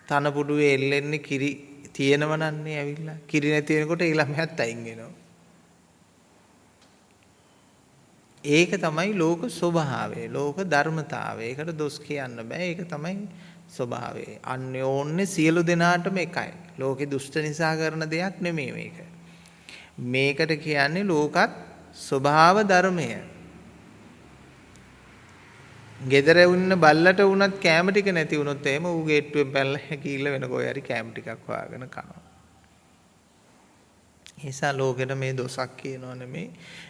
තනපුඩුවේ එල්ලෙන්නේ කිරි තියෙනව නන්නේ ඇවිල්ලා. කිරි නැති වෙනකොට ඒ ළමයාත් අයින් වෙනවා. ඒක තමයි ලෝක ස්වභාවය. ලෝක ධර්මතාවය. ඒකට දොස් කියන්න බෑ. ඒක තමයි ස්වභාවය. අන්‍යෝන්‍ය සියලු දෙනාටම එකයි. ලෝකේ දුෂ්ට නිසා කරන දෙයක් නෙමෙයි මේක. මේකට කියන්නේ ලෝකත් ස්වභාව ධර්මය. ගෙදර ඉන්න බල්ලට වුණත් කෑම ටික නැති වුණොත් එහෙම ඌ ගේට්ටුවෙන් පැනලා හැකියිලා වෙන කොහේ හරි කෑම ටිකක් හොයාගෙන කනවා. නිසා ලෝකෙට මේ දොසක් කියනව නෙමේ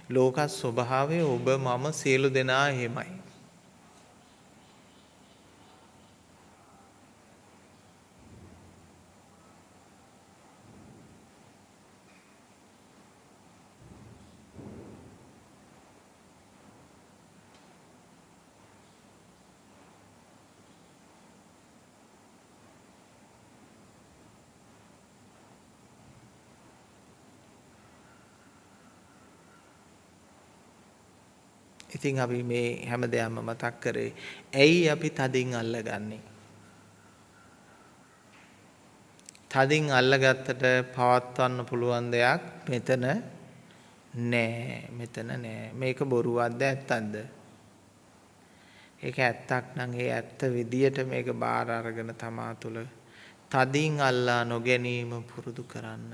ලෝක ස්වභාවය ඔබ මම සියලු දෙනා එහෙමයි. ඉතින් අපි මේ හැම දෙයක්ම මතක් කරේ ඇයි අපි තදින් අල්ලගන්නේ? තදින් අල්ලගත්තට පවත්වන්න පුළුවන් දෙයක් මෙතන නෑ මෙතන නෑ. මේක බොරුවක්ද ඇත්තක්ද? ඒක ඇත්තක් නම් ඒ ඇත්ත විදියට මේක බාර අරගෙන තමා තුළ තදින් අල්ලා නොගැනීම පුරුදු කරන්න.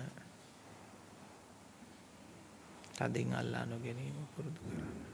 තදින් අල්ලා නොගැනීම පුරුදු කරන්න.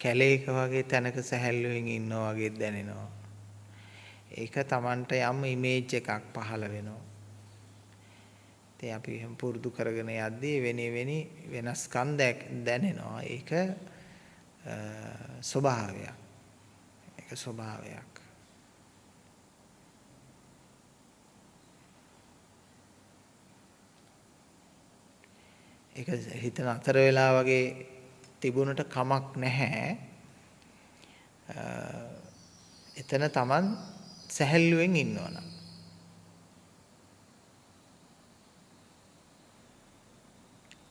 කැලේක වගේ තැනක සැහැල්ලුවෙන් ඉන්නවා වගේ දැනෙනවා. ඒක Tamanට යම් ඉමේජ් එකක් පහළ වෙනවා. ඉතින් අපි එහෙම පුරුදු කරගෙන යද්දී වෙන වෙනි වෙනස්කම් දැනෙනවා. ඒක ස්වභාවයක්. ඒක ස්වභාවයක්. ඒක හිතන අතර වෙලා වගේ තිබුණට කමක් නැහැ. එතන Taman සැහැල්ලුවෙන් ඉන්නවනම්.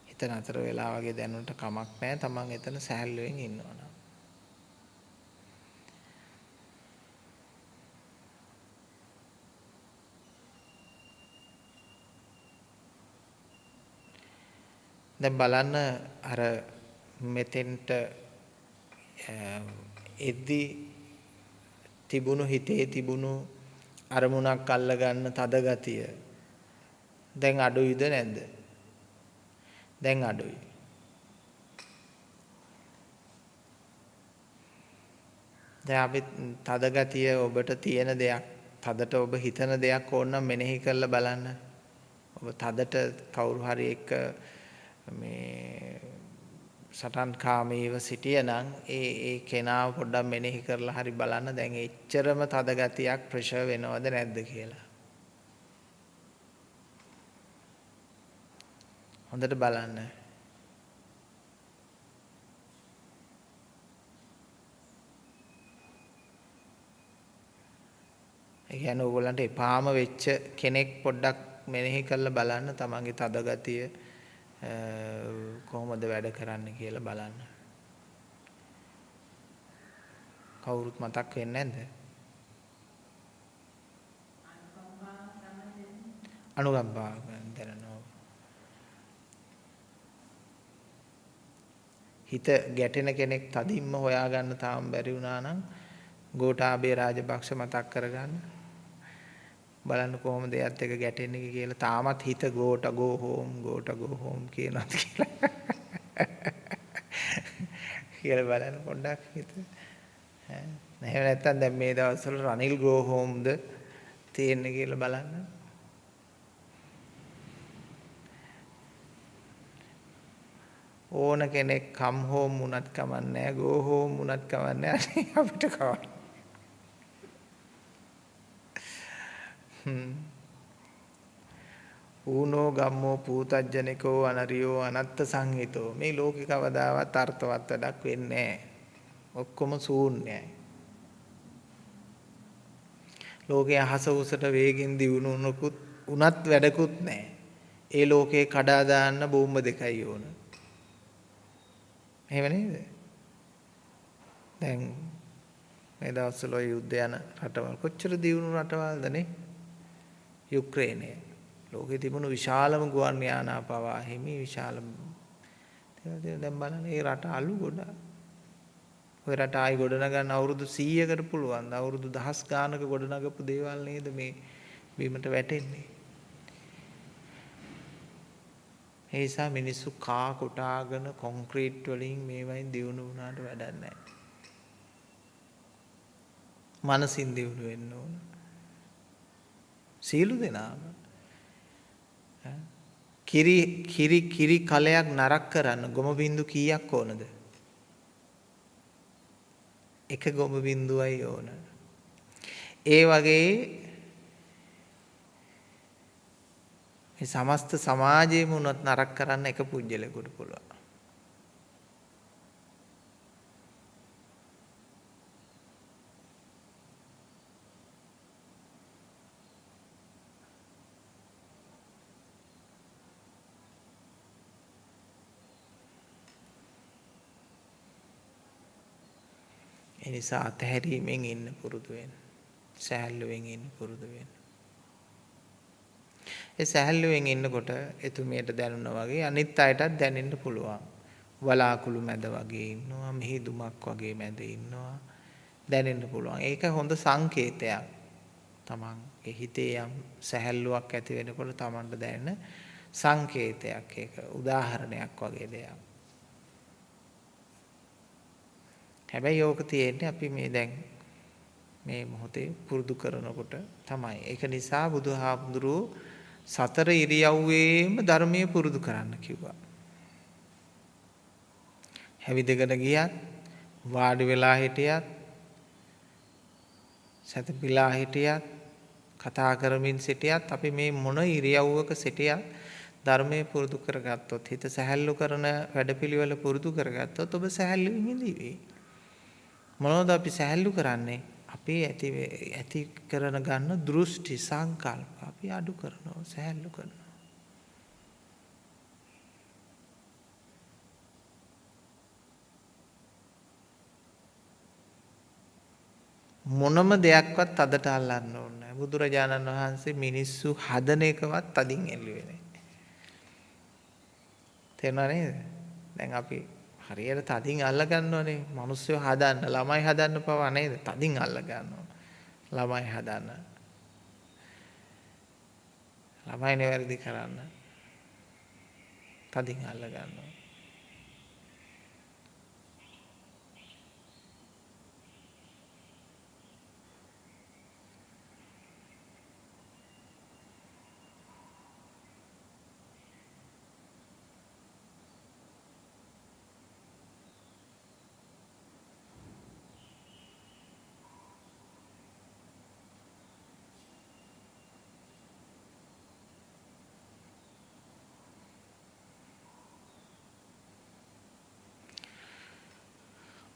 හිත නතර වෙලා වගේ දැනුනට කමක් නැහැ. Taman එතන සැහැල්ලුවෙන් ඉන්නවා. දැන් බලන්න අර මෙතෙන්ට එද්දි තිබුණු හිතේ තිබුණු අරමුණක් අල්ල ගන්න තද ගතිය. දැන් අඩුයිද නැද්ද? දැන් අඩුයි. දැන් අපි තද ගතිය ඔබට තියෙන දෙයක් තදට ඔබ හිතන දෙයක් ඕන නම් මෙනෙහි කරලා බලන්න. ඔබ තදට කවුරු හරි එක්ක මේ සටන් කාමීව සිටියනම් ඒ ඒ කෙනාව පොඩ්ඩක් මෙනෙහි කරලා හරි බලන්න දැන් එච්චරම තද ගතියක් ප්‍රෙෂර් වෙනවද නැද්ද කියලා. හොඳට බලන්න. ඒ කියන්නේ ඕගොල්ලන්ට එපාම වෙච්ච කෙනෙක් පොඩ්ඩක් මෙනෙහි කරලා බලන්න තමන්ගේ තද ගතිය කොහොමද වැඩ කරන්න කියලා බලන්න. කවුරුත් මතක් වෙන්නේ නැද්ද? අනුකම්පා දැනනවා. හිත ගැටෙන කෙනෙක් තදින්ම හොයාගන්න තාම බැරි වුණා නම් ගෝඨාභය රාජපක්ෂ මතක් කරගන්න. බලන්න කොහොමද එයත් එක ගැටෙන්නේ කියලා තාමත් හිත Gota go home Gota go home කියනවා කියලා. කියලා බලන්න පොඩ්ඩක් හිත. නැහැ නැත්තම් දැන් මේ දවස්වල රනිල් ගෝ හෝම්ද තියෙන්නේ කියලා බලන්න. ඕන කෙනෙක් කම් හෝම් වුණත් කමන්නේ ගෝ හෝම් වුණත් කමන්නේ අපිට කවන්න. ඌනෝ ගම්මෝ පූතජ්ජනිකෝ අනරියෝ අනත්ත සංහිතෝ මේ ලෝකේ කවදාවත් අර්ථවත් වැඩක් වෙන්නේ ඔක්කොම ශූන්‍යයි. ලෝකයේ අහස උසට වේගෙන් දියුණුනකුත් උනත් වැඩකුත් නැහැ. ඒ ලෝකේ කඩා දාන්න බෝම්බ දෙකයි ඕන. එහෙම නේද? දැන් මේ දවස්වල යුද්ධ යන රටවල් කොච්චර දියුණු රටවල්ද නේ? යුක්‍රේනය ලෝකෙ තිබුණු විශාලම ගුවන් යානා පවා හිමි විශාල දැන් බලන්න ඒ රට අලු ගොඩ ඔය රට ආයි ගොඩනගන්න අවුරුදු 100කට පුළුවන් අවුරුදු දහස් ගානක ගොඩනගපු දේවල් නේද මේ බීමට වැටෙන්නේ? ඒ නිසා මිනිස්සු කා කොටාගෙන කොන්ක්‍රීට් වලින් මේවයින් දියුණු වුණාට වැඩක් නැහැ. මනසින් දියුණු වෙන්න ඕන. සියලු දෙනාම කිරි කිරි කිරි කලයක් නරක් කරන්න ගොම බින්දු කීයක් ඕනද? එක ගොම බින්දුවයි ඕන. ඒ වගේ මේ සමස්ත සමාජයේම උනත් නරක කරන්න එක පුජ්‍යලෙකුට පුළුවන්. ඒ නිසා අතහැරීමෙන් ඉන්න පුරුදු වෙන්න. සැහැල්ලුවෙන් ඉන්න පුරුදු වෙන්න. ඒ සැහැල්ලුවෙන් ඉන්නකොට එතුමියට දැනුණා වගේ අනිත් අයටත් දැනෙන්න පුළුවන්. වලාකුළු මැද වගේ ඉන්නවා, මිහිදුමක් වගේ මැද ඉන්නවා. දැනෙන්න පුළුවන්. ඒක හොඳ සංකේතයක්. තමන්ගේ හිතේ යම් සැහැල්ලුවක් ඇති වෙනකොට තමන්ට දැනෙන සංකේතයක් ඒක. උදාහරණයක් වගේ දෙයක්. හැබැයි ඕක තියෙන්නේ අපි මේ දැන් මේ මොහොතේ පුරුදු කරනකොට තමයි. ඒක නිසා බුදුහාමුදුරුවෝ සතර ඉරියව්වේම ධර්මයේ පුරුදු කරන්න කිව්වා. හැවිදගෙන ගියත් වාඩි වෙලා හිටියත් සැතපීලා හිටියත් කතා කරමින් සිටියත් අපි මේ මොන ඉරියව්වක සිටියත් ධර්මයේ පුරුදු කරගත්තොත් හිත සැහැල්ලු කරන වැඩපිළිවෙල පුරුදු කරගත්තොත් ඔබ සැහැල්ලුවෙන් ඉඳී. මොනවද අපි සැහැල්ලු කරන්නේ අපේ ඇති ඇති කරන ගන්න දෘෂ්ටි සංකල්ප අපි අඩු කරනවා සැහැල්ලු කරනවා මොනම දෙයක්වත් අදට අල්ලන්න ඕන බුදුරජාණන් වහන්සේ මිනිස්සු හදන එකවත් තදින් එල්ලුවේ නැහැ. තේරුණා නේද? දැන් අපි හරියට තදින් අල්ල ගන්නවනේ මිනිස්සු හදන්න ළමයි හදන්න පවා නේද? තදින් අල්ල ගන්නවා. ළමයි හදන්න. ළමයි නිවැරදි කරන්න. තදින් අල්ල ගන්නවා.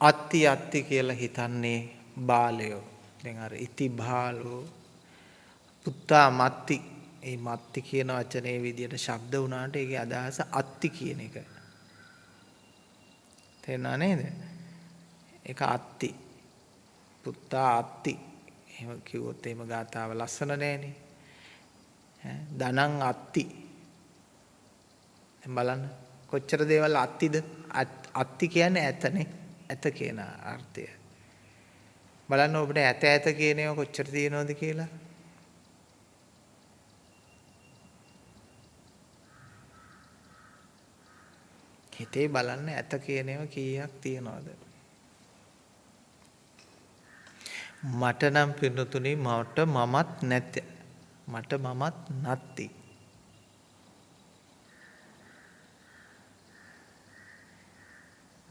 අත්ති අත්ති කියලා හිතන්නේ බාලයෝ. දැන් අර ඉති බාලෝ පුත්තා මත්ති. ඒ මත්ති කියන වචනේ විදියට ශබ්ද වුණාට ඒකේ අදහස අත්ති කියන එක. තේරුණා නේද? ඒක අත්ති. පුත්තා අත්ති. එහෙම කිව්වොත් එහෙම ගාතාව ලස්සන නෑනේ. ඈ ධනං අත්ති. දැන් බලන්න කොච්චර දේවල් අත්තිද? අත්ති කියන්නේ ඇතනේ. ඇත කියන අර්ථය. බලන්න ඔබට ඇත ඇත කියන ඒවා කොච්චර තියෙනවද කියලා. හිතේ බලන්න ඇත කියන ඒවා කීයක් තියෙනවද? මට නම් පින්නතුනි මට මමත් නැත. මට මමත් නැත්ති.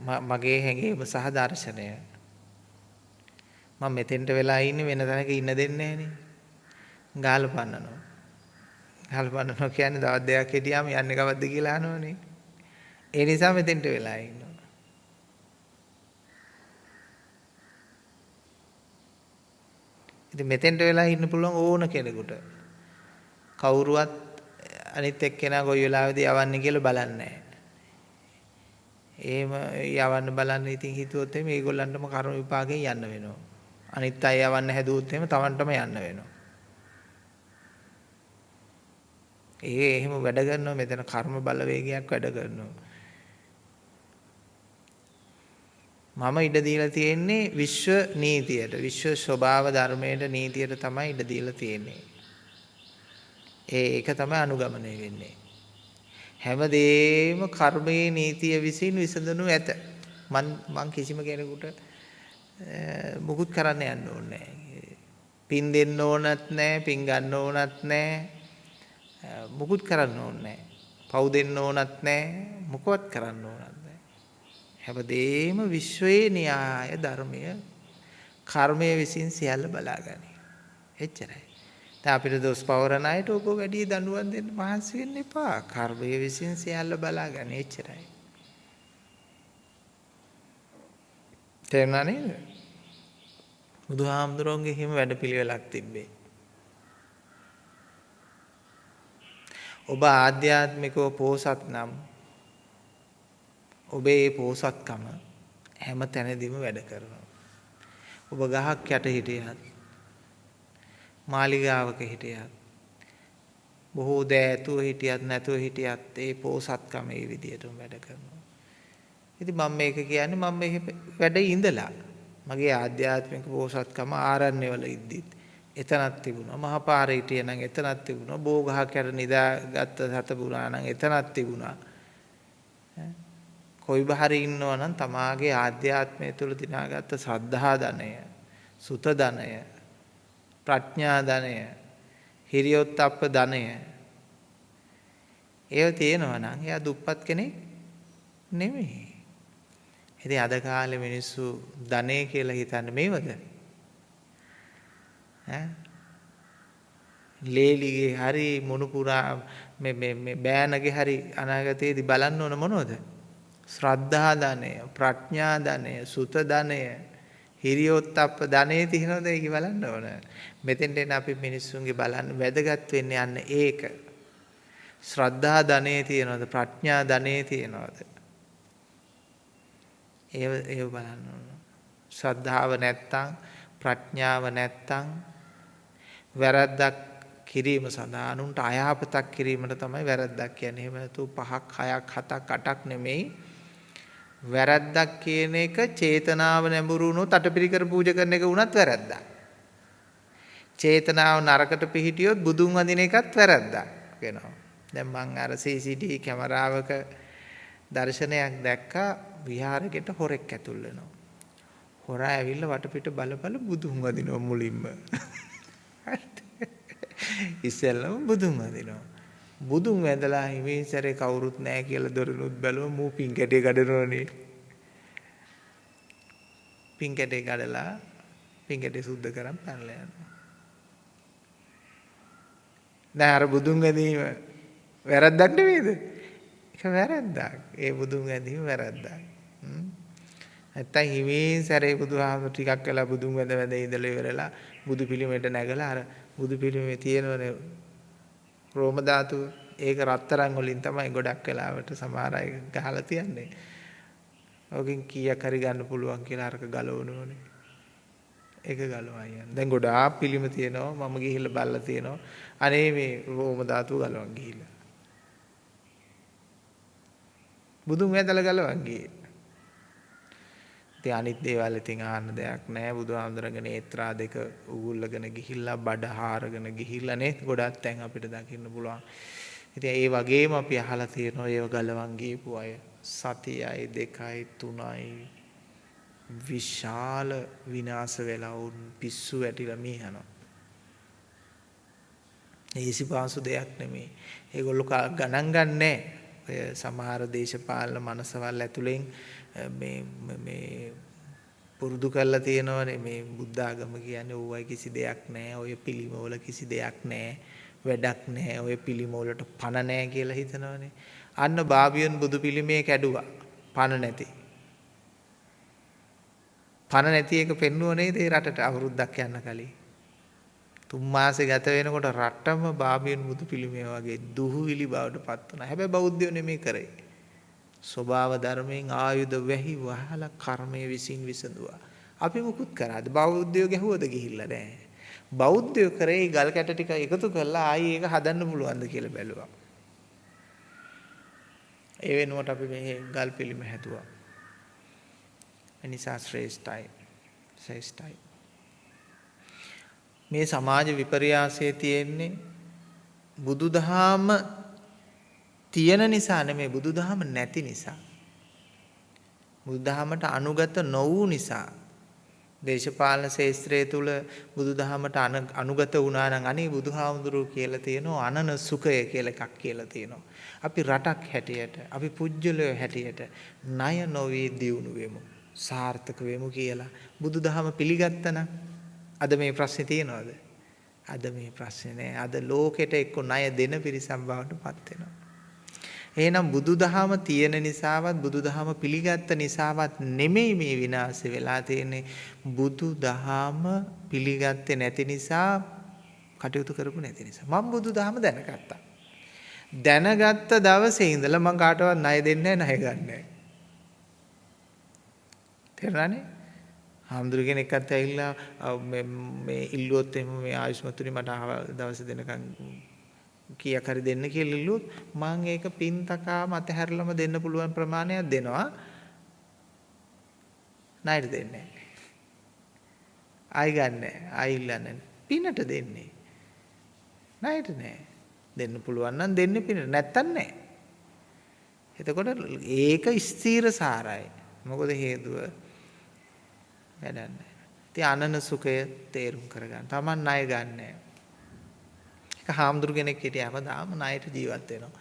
මගේ හැඟීම සහ දර්ශනය. මම මෙතෙන්ට වෙලා ඉන්නේ වෙන තැනක ඉන්න දෙන්නේ නැහනේ. ගාල පන්නනවා. ගාල පන්නනවා කියන්නේ දවස් දෙකක් හිටියාම යන්නේ කවද්ද කියලා අහනවනේ. ඒ නිසා මෙතෙන්ට වෙලා ඉන්නවා. ඉතින් මෙතෙන්ට වෙලා ඉන්න පුළුවන් ඕන කෙනෙකුට. කවුරුවත් අනිත් එක්කෙනා කොයි වෙලාවෙද යවන්නේ කියලා බලන්නේ නැහැ. එහෙම යවන්න බලන්න ඉතින් හිතුවොත් එහෙම ඒගොල්ලන්ටම කර්ම විපාකයෙන් යන්න වෙනවා. අනිත් අය යවන්න හැදුවොත් එහෙම Tamanටම යන්න වෙනවා. ඒ එහෙම වැඩ කරනවා මෙතන කර්ම බලවේගයක් වැඩ කරනවා. මම ඉඩ දීලා තියෙන්නේ විශ්ව නීතියට විශ්ව ස්වභාව ධර්මයට නීතියට තමයි ඉඩ දීලා තියෙන්නේ. ඒ ඒක තමයි අනුගමනය වෙන්නේ. හැමදේම කර්මයේ නීතිය විසින් විසඳනු ඇත. මන් මං කිසිම කෙනෙකුට මුකුත් කරන්න යන්න ඕනේ පින් දෙන්න ඕනත් නැහැ, පින් ගන්න ඕනත් නැහැ. මුකුත් කරන්න ඕනේ පව් දෙන්න ඕනත් නැහැ, මොකවත් කරන්න ඕනත් නැහැ. හැමදේම විශ්වයේ න්‍යාය ධර්මය කර්මය විසින් සියල්ල බලාගනි. එච්චරයි. දැන් අපිට දොස් පවරන අයට ඔබ වැඩි දඬුවම් දෙන්න මහන්සි වෙන්න එපා. කර්මය විසින් සියල්ල බලාගන්න එච්චරයි. තේරුණා නේද? බුදුහාමුදුරන්ගේ හිම වැඩපිළිවෙලක් තිබ්බේ. ඔබ ආධ්‍යාත්මිකව පෝසත් නම් ඔබේ පෝසත්කම හැම තැනදීම වැඩ කරනවා. ඔබ ගහක් යට හිටියත් මාලිගාවක හිටියත් බොහෝ දෑ ඇතුව හිටියත් නැතුව හිටියත් ඒ පෝසත්කම ඒ විදිහටම වැඩ කරනවා. ඉතින් මම මේක කියන්නේ මම මේ වැඩ ඉඳලා මගේ ආධ්‍යාත්මික පෝසත්කම ආරණ්‍යවල ඉද්දිත් එතනක් තිබුණා. මහපාරේ හිටියේ නම් එතනක් තිබුණා. බෝගහක් යට නිදාගත්ත සතපුරා නම් එතනක් තිබුණා. කොයි බහරි ඉන්නවා නම් තමාගේ ආධ්‍යාත්මය තුළ දිනාගත්ත ශ්‍රද්ධා ධනය, සුත ධනය, ප්‍රඥා ධනය හිරියොත්ප්ප ධනය ඒව තියෙනවා නම් එයා දුප්පත් කෙනෙක් නෙමෙයි. ඉතින් අද කාලේ මිනිස්සු ධනෙ කියලා හිතන්නේ මේවද? ඈ ලේලිගේ හරි මොනුපුරා මේ මේ මේ බෑනගේ හරි අනාගතයේදී බලන්න ඕන මොනවද? ශ්‍රද්ධා ධනය, ප්‍රඥා ධනය, සුත ධනය, හිරියොත්ප්ප ධනෙ තියෙනවද ඒක බලන්න ඕන. මෙතෙන්ට එන අපි මිනිස්සුන්ගේ බලන්න වැදගත් වෙන්නේ යන්න ඒක. ශ්‍රද්ධා ධනෙ තියෙනවද ප්‍රඥා ධනෙ තියෙනවද? ඒව ඒව බලන්න ඕන. ශ්‍රද්ධාව නැත්තම් ප්‍රඥාව නැත්තම් වැරද්දක් කිරීම සඳහා අනුන්ට අයහපතක් කිරීමට තමයි වැරද්දක් කියන්නේ. එහෙම නැතු පහක් හයක් හතක් අටක් නෙමෙයි. වැරද්දක් කියන එක චේතනාව නැඹුරු වුණොත් අටපිරිකර පූජා කරන එක වුණත් වැරද්දක්. චේතනාව නරකට පිහිටියොත් බුදුන් වඳින එකත් වැරද්දක් වෙනවා. දැන් මං අර CCTV කැමරාවක දර්ශනයක් දැක්කා විහාරයකට හොරෙක් ඇතුල් වෙනවා. හොරා ඇවිල්ලා වටපිට බල බල බුදුන් වදිනවා මුලින්ම. ඉස්සෙල්ලම බුදුන් වදිනවා. බුදුන් වැඳලා හිමින් සැරේ කවුරුත් නැහැ කියලා දොරනුත් බැලුවා මූ පින් කැටේ කඩනෝනේ. පින් කැටේ කඩලා පින් කැටේ සුද්ධ කරන් පැනලා යනවා. දැන් අර බුදුන් වැඳීම වැරද්දක් නෙවෙයිද? ඒක වැරද්දක්. ඒ බුදුන් වැඳීම වැරද්දක්. නැත්තම් හිමින් සැරේ බුදුහාම ටිකක් වෙලා බුදුන් වැඳ වැඳ ඉඳලා ඉවරලා බුදු පිළිමයට නැගලා අර බුදු පිළිමේ තියෙනවනේ රෝම ධාතුව ඒක රත්තරන් වලින් තමයි ගොඩක් වෙලාවට සමහර අය ගහලා තියන්නේ. ඔකින් කීයක් හරි ගන්න පුළුවන් කියලා අරක ගලවනෝනේ. ඒක ගලවා යන්න. දැන් ගොඩාක් පිළිම තියෙනවා මම ගිහිල්ලා බලලා තියෙනවා. අනේ මේ රෝම ධාතුව ගලවන් ගිහිල්ලා. බුදුන් වැඳලා ගලවන් ගියේ. ඉතින් අනිත් දේවල් ඉතින් අහන්න දෙයක් නැහැ. බුදුහාමුදුරන්ගේ නේත්‍රා දෙක උගුල්ලගෙන ගිහිල්ලා බඩ හාරගෙන ගිහිල්ලා නේ ගොඩක් තැන් අපිට දකින්න පුළුවන්. ඉතින් ඒ වගේම අපි අහලා තියෙනවා ඒව ගලවන් ගියපු අය සතියයි දෙකයි තුනයි විශාල විනාශ වෙලා වුන් පිස්සු වැටිලා මියනවා. ඒසි පාසු දෙයක් නෙමෙයි. ඒගොල්ලෝ ගණන් ගන්නෑ. ඔය සමහර දේශපාලන මනසවල් ඇතුලෙන් මේ මේ පුරුදු කරලා තියෙනවනේ මේ බුද්ධ ආගම කියන්නේ ඕවයි කිසි දෙයක් නැහැ. ඔය පිළිමවල කිසි දෙයක් නැහැ. වැඩක් නැහැ. ඔය පිළිමවලට පණ නැහැ කියලා හිතනවනේ. අන්න බාබියන් බුදු පිළිමේ කැඩුවා. පණ නැති. පණ නැති එක පෙන්නුව නේද ඒ රටට අවුරුද්දක් යන්න කලින්. තුන් මාසේ ගත වෙනකොට රටම බාබියන් බුදු පිළිමේ වගේ දුහුවිලි බවට පත් වුණා. හැබැයි බෞද්ධයෝ නෙමෙයි කරේ. ස්වභාව ධර්මයෙන් ආයුධ වැහි වහලා කර්මය විසින් විසඳුවා. අපි මුකුත් කරාද? බෞද්ධයෝ ගැහුවද ගිහිල්ලා නැහැ. බෞද්ධයෝ කරේ ගල් කැට ටික එකතු කරලා ආයි ඒක හදන්න පුළුවන්ද කියලා බැලුවා. ඒ වෙනුවට අපි මේ ගල් පිළිම හැදුවා. එනිසා ශ්‍රේෂ්ඨයි. ශ්‍රේෂ්ඨයි. මේ සමාජ විපර්යාසයේ තියෙන්නේ බුදුදහම තියෙන නිසා නෙමෙයි බුදුදහම නැති නිසා. බුදුදහමට අනුගත නොවූ නිසා දේශපාලන ශාස්ත්‍රය තුල බුදුදහමට අනුගත වුණා නම් අනේ බුදුහාමුදුරුවෝ කියලා තියෙනවා අනන සුඛය කියලා එකක් කියලා තියෙනවා. අපි රටක් හැටියට අපි පුජ්‍යලයෝ හැටියට ණය නොවේ දියුණු වෙමු. සාර්ථක වෙමු කියලා බුදුදහම පිළිගත්තනම් අද මේ ප්‍රශ්නේ තියෙනවද? අද මේ ප්‍රශ්නේ නෑ. අද ලෝකෙට එක්ක ණය දෙන පිරිසක් බවට පත් වෙනවා. එහෙනම් බුදුදහම තියෙන නිසාවත් බුදුදහම පිළිගත්ත නිසාවත් නෙමෙයි මේ විනාශ වෙලා තියෙන්නේ. බුදුදහම පිළිගත්තේ නැති නිසා කටයුතු කරපු නැති නිසා. මම බුදුදහම දැනගත්තා. දැනගත්ත දවසේ ඉඳලා මම කාටවත් ණය දෙන්නේ නැහැ ණය ගන්නෑ තේරුණානේ? හාමුදුරු කෙනෙක්වත් ඇවිල්ලා මේ ඉල්ලුවොත් එහෙම මේ ආයුෂ්මතුනි මට දවස් දෙනකන් කීයක් හරි දෙන්න කියලා ඉල්ලුවොත් මම ඒක පින් තකාම අතහැරලම දෙන්න පුළුවන් ප්‍රමාණයක් දෙනවා. ණයට දෙන්නේ ආයි ගන්න ආයි ඉල්ලන්නේ පිනට දෙන්නේ. ණයට නෑ. දෙන්න පුළුවන් නම් දෙන්නේ පිනට. නැත්තම් නෑ. එතකොට ඒක ස්ථීර සාරයි. මොකද හේතුව? වැඩක් නෑ. ඉතින් අනන සුඛය තේරුම් කරගන්න. Taman ණය ගන්නෑ. හාමුදුරු කෙනෙක් හිටිය හැමදාම ණයට ජීවත් වෙනවා.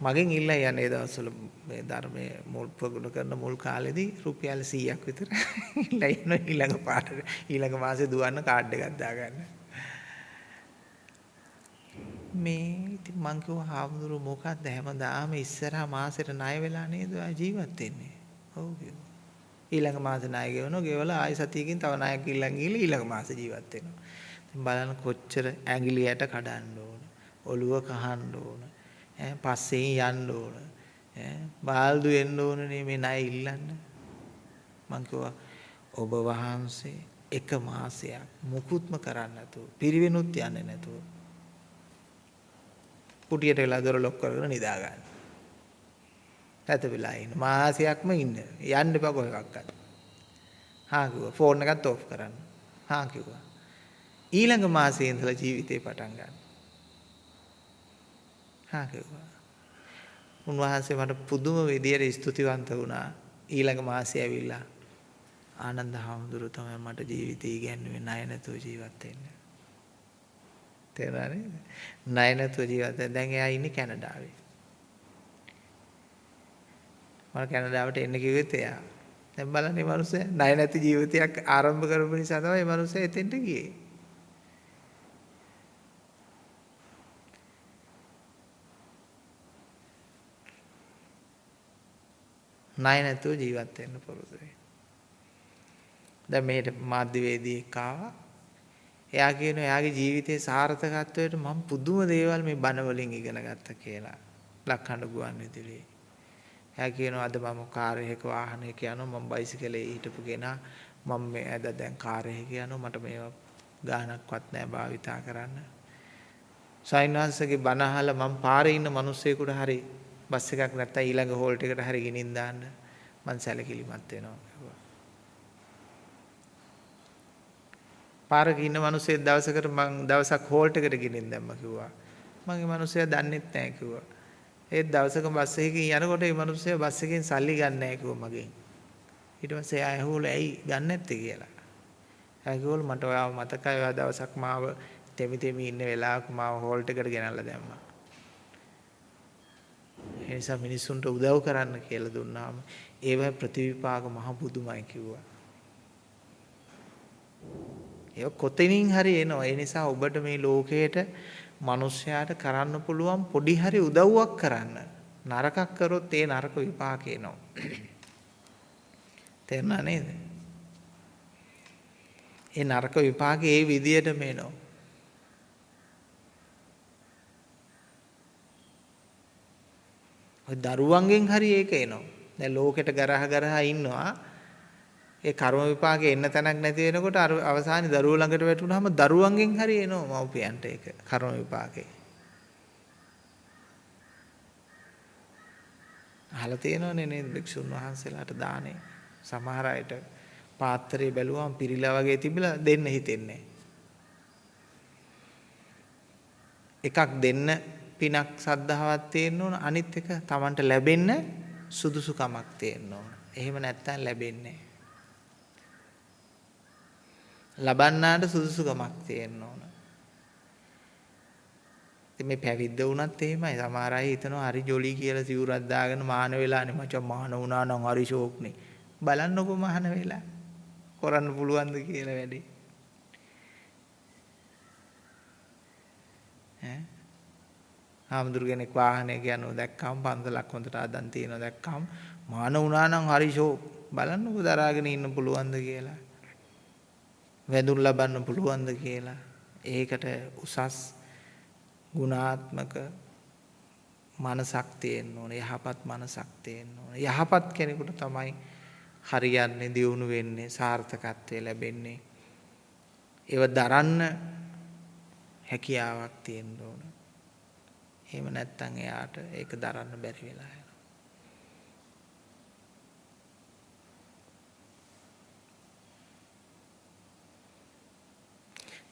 මගෙන් ඉල්ලා යන්නේ දවස්වල මේ ධර්මයේ මුල් ප්‍රගුණ කරන මුල් කාලෙදී රුපියල් 100ක් විතර ඉල්ලා යන ඊළඟ පාඩට ඊළඟ මාසේ දුවන්න කාඩ් එකක් දාගන්න. මේ ඉතින් මං කිව්වා හාමුදුරු මොකක්ද හැමදාම ඉස්සරහා මාසෙට ණය වෙලා නේද ජීවත් වෙන්නේ. ඔව් කිව්වා. ඊළඟ මාසේ ණය ගෙවනවා ගෙවලා ආයෙ සතියකින් තව ණයක් ඉල්ලන් ගිහලා ඊළඟ මාසේ ජීවත් වෙනවා. බලන්න කොච්චර ඇඟිලියට කඩන්න ඕන. ඔළුව කහන්න ඕන. ඈ පස්සෙන් යන්න ඕන. ඈ බාල්දු එන්න ඕනනේ මේ ණය ඉල්ලන්න. මං කිව්වා ඔබ වහන්සේ එක මාසයක් මුකුත්ම කරන්න නැතුව පිරිවෙනුත් යන්නේ නැතුව කුටියට වෙලා දොර ලොක් කරගෙන නිදා ගන්න. ඇතපිලා ඉන්න මාසයක්ම ඉන්න. යන්න එපා කොහෙවත්. හා කිව්වා ෆෝන් එකත් ඕෆ් කරන්න. හා කිව්වා. ඊළඟ මාසයේ ඉඳලා ජීවිතේ පටන් ගන්න. හා කිව්වා. උන්වහන්සේ මට පුදුම විදියට ස්තුතිවන්ත වුණා. ඊළඟ මාසේ ඇවිල්ලා ආනන්ද හාමුදුරුවෝ තමයි මට ජීවිතය ඉගැන්වුවේ ණය නැතුව ජීවත් වෙන්න. තේරුණා නේද? ණය නැතුව ජීවත් වෙන්න. දැන් එයා ඉන්නේ කැනඩාවේ. මම කැනඩාවට එන්න කිව්වෙත් එයා. දැන් බලන්න මේ මිනිස්සයා ණය නැති ජීවිතයක් ආරම්භ කරපු නිසා තමයි මේ මිනිස්සයා එතෙන්ට ගියේ. ණය නැතුව ජීවත් වෙන්න පුරුදු වෙන්න. දැන් මෙහෙට මාධ්‍යවේදියෙක් ආවා. එයා කියන එයාගේ ජීවිතයේ සාර්ථකත්වයට මම පුදුම දේවල් මේ බණ වලින් ඉගෙන ගත්තා කියලා. ලක්හඬ ගුවන් විදුලියේ. එයා කියනවා අද මම කාර් එකක වාහනයක යනවා මම බයිසිකලේ හිටපු කෙනා මම මේ අද දැන් කාර් එකක යනවා මට මේවා ගානක්වත් නැහැ භාවිතා කරන්න. සයින්වංශගේ බණ අහලා මම පාරේ ඉන්න මිනිස්සෙකුට හරි බස් එකක් නැත්තම් ඊළඟ හෝල්ට් එකට හරි ගෙනින් දාන්න මං සැලකිලිමත් වෙනවා කිව්වා. පාරක ඉන්න මිනිස්සෙක් දවසකට මං දවසක් හෝල්ට් එකට ගෙනින් දැම්මා කිව්වා. මගේ මිනිස්සයා දන්නෙත් නැහැ කිව්වා. ඒත් දවසක බස් එකකින් යනකොට මේ මිනිස්සයා බස් එකෙන් සල්ලි ගන්න නැහැ කිව්වා මගෙන්. ඊට පස්සේ ආය ඇහුවලු ඇයි ගන්න නැත්තේ කියලා. ආය කිව්වලු මට ඔයාව මතකයි ඔයා දවසක් මාව තෙමි තෙමි ඉන්න වෙලාවක මාව හෝල්ට් එකට ගෙනල්ලා දැම්මා. ඒ නිසා මිනිස්සුන්ට උදව් කරන්න කියලා දුන්නාම ඒව ප්‍රතිවිපාක මහ පුදුමයි කිව්වා. ඒක කොතනින් හරි එනවා. ඒ නිසා ඔබට මේ ලෝකයට මිනිස්යාට කරන්න පුළුවන් පොඩි හරි උදව්වක් කරන්න. නරකක් කරොත් ඒ නරක විපාක එනවා. තේරුණා නේද? ඒ නරක විපාකේ ඒ විදියටම එනවා. ඔය දරුවන්ගෙන් හරි ඒක එනවා. දැන් ලෝකෙට ගරහ ගරහා ඉන්නවා. ඒ කර්ම විපාකේ එන්න තැනක් නැති වෙනකොට අර අවසානයේ දරුවෝ ළඟට වැටුනහම දරුවන්ගෙන් හරි එනවා මව්පියන්ට ඒක කර්ම විපාකේ. අහලා තියෙනවනේ නේද භික්ෂුන් වහන්සේලාට දානේ සමහර අයට පාත්‍රය බැලුවම පිරීලා වගේ තිබිලා දෙන්න හිතෙන්නේ එකක් දෙන්න පිනක් සද්ධාවක් තියෙන්න ඕන අනිත් එක Tamanට ලැබෙන්න සුදුසුකමක් තියෙන්න ඕන. එහෙම නැත්නම් ලැබෙන්නේ ලබන්නාට සුදුසුකමක් තියෙන්න ඕන. ඉතින් මේ පැවිද්ද වුණත් එහෙමයි. සමහර අය හිතනවා හරි ජොලි කියලා සිවුරක් දාගෙන මාන වෙලානේ මචං මාන වුණා නම් හරි ෂෝක්නේ. බලන්නකෝ මාන වෙලා. කරන්න පුළුවන්ද කියලා වැඩි. ඈ හාමුදුරු කෙනෙක් වාහනයක යනවා දැක්කම පන්සලක් හොඳට අදන් තියෙනවා දැක්කම. මාන වුණා නම් හරි ෂෝ. බලන්නකෝ දරාගෙන ඉන්න පුළුවන්ද කියලා. වැඳුම් ලබන්න පුළුවන්ද කියලා. ඒකට උසස් ගුණාත්මක මනසක් තියෙන්න ඕනේ. යහපත් මනසක් තියෙන්න ඕනේ. යහපත් කෙනෙකුට තමයි හරියන්නේ දියුණු වෙන්නේ සාර්ථකත්වය ලැබෙන්නේ. ඒව දරන්න හැකියාවක් තියෙන්න ඕනේ. එහෙම නැත්නම් එයාට ඒක දරන්න බැරි වෙලා යනවා.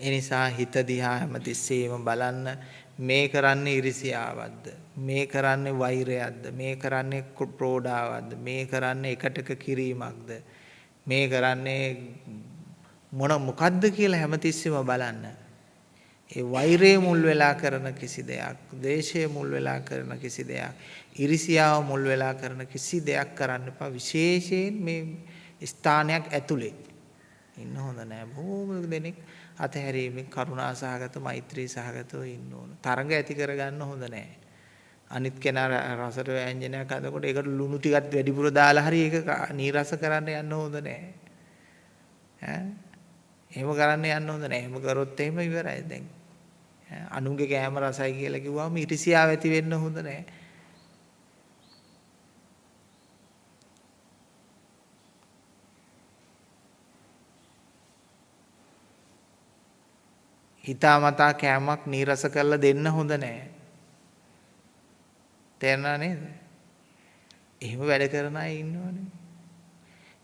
ඒ නිසා හිත දිහා හැමතිස්සෙම බලන්න මේ කරන්නේ ඉරිසියාවක්ද? මේ කරන්නේ වෛරයක්ද? මේ කරන්නේ ප්‍රෝඩාවක්ද? මේ කරන්නේ එකටක කිරීමක්ද? මේ කරන්නේ මොන මොකද්ද කියලා හැමතිස්සෙම බලන්න. ඒ වෛරය මුල් වෙලා කරන කිසි දෙයක්, ද්වේෂය මුල් වෙලා කරන කිසි දෙයක්, ඉරිසියාව මුල් වෙලා කරන කිසි දෙයක් කරන්න එපා. විශේෂයෙන් මේ ස්ථානයක් ඇතුලේ ඉන්න හොඳ නෑ. බොහෝම දෙනෙක් අතහැරීමෙන් කරුණා සහගත, මෛත්‍රී සහගතව ඉන්න ඕන. තරඟ ඇති කරගන්න හොඳ නෑ. අනිත් කෙනා රසට ව්‍යංජනයක් හදනකොට ඒකට ලුණු ටිකක් වැඩිපුර දාලා හරි ඒක නීරස කරන්න යන්න හොඳ නෑ. ඈ එහෙම කරන්න යන්න හොඳ නෑ. එහෙම කරොත් එහෙම ඉවරයි දැන්. අනුන්ගේ කෑම රසයි කියලා කිව්වම ඉරිසියාව ඇති වෙන්න හොඳ නෑ. හිතාමතා කෑමක් නීරස කරලා දෙන්න හොඳ නෑ. තේරුණා නේද? එහෙම වැඩ කරන අය ඉන්නවනේ.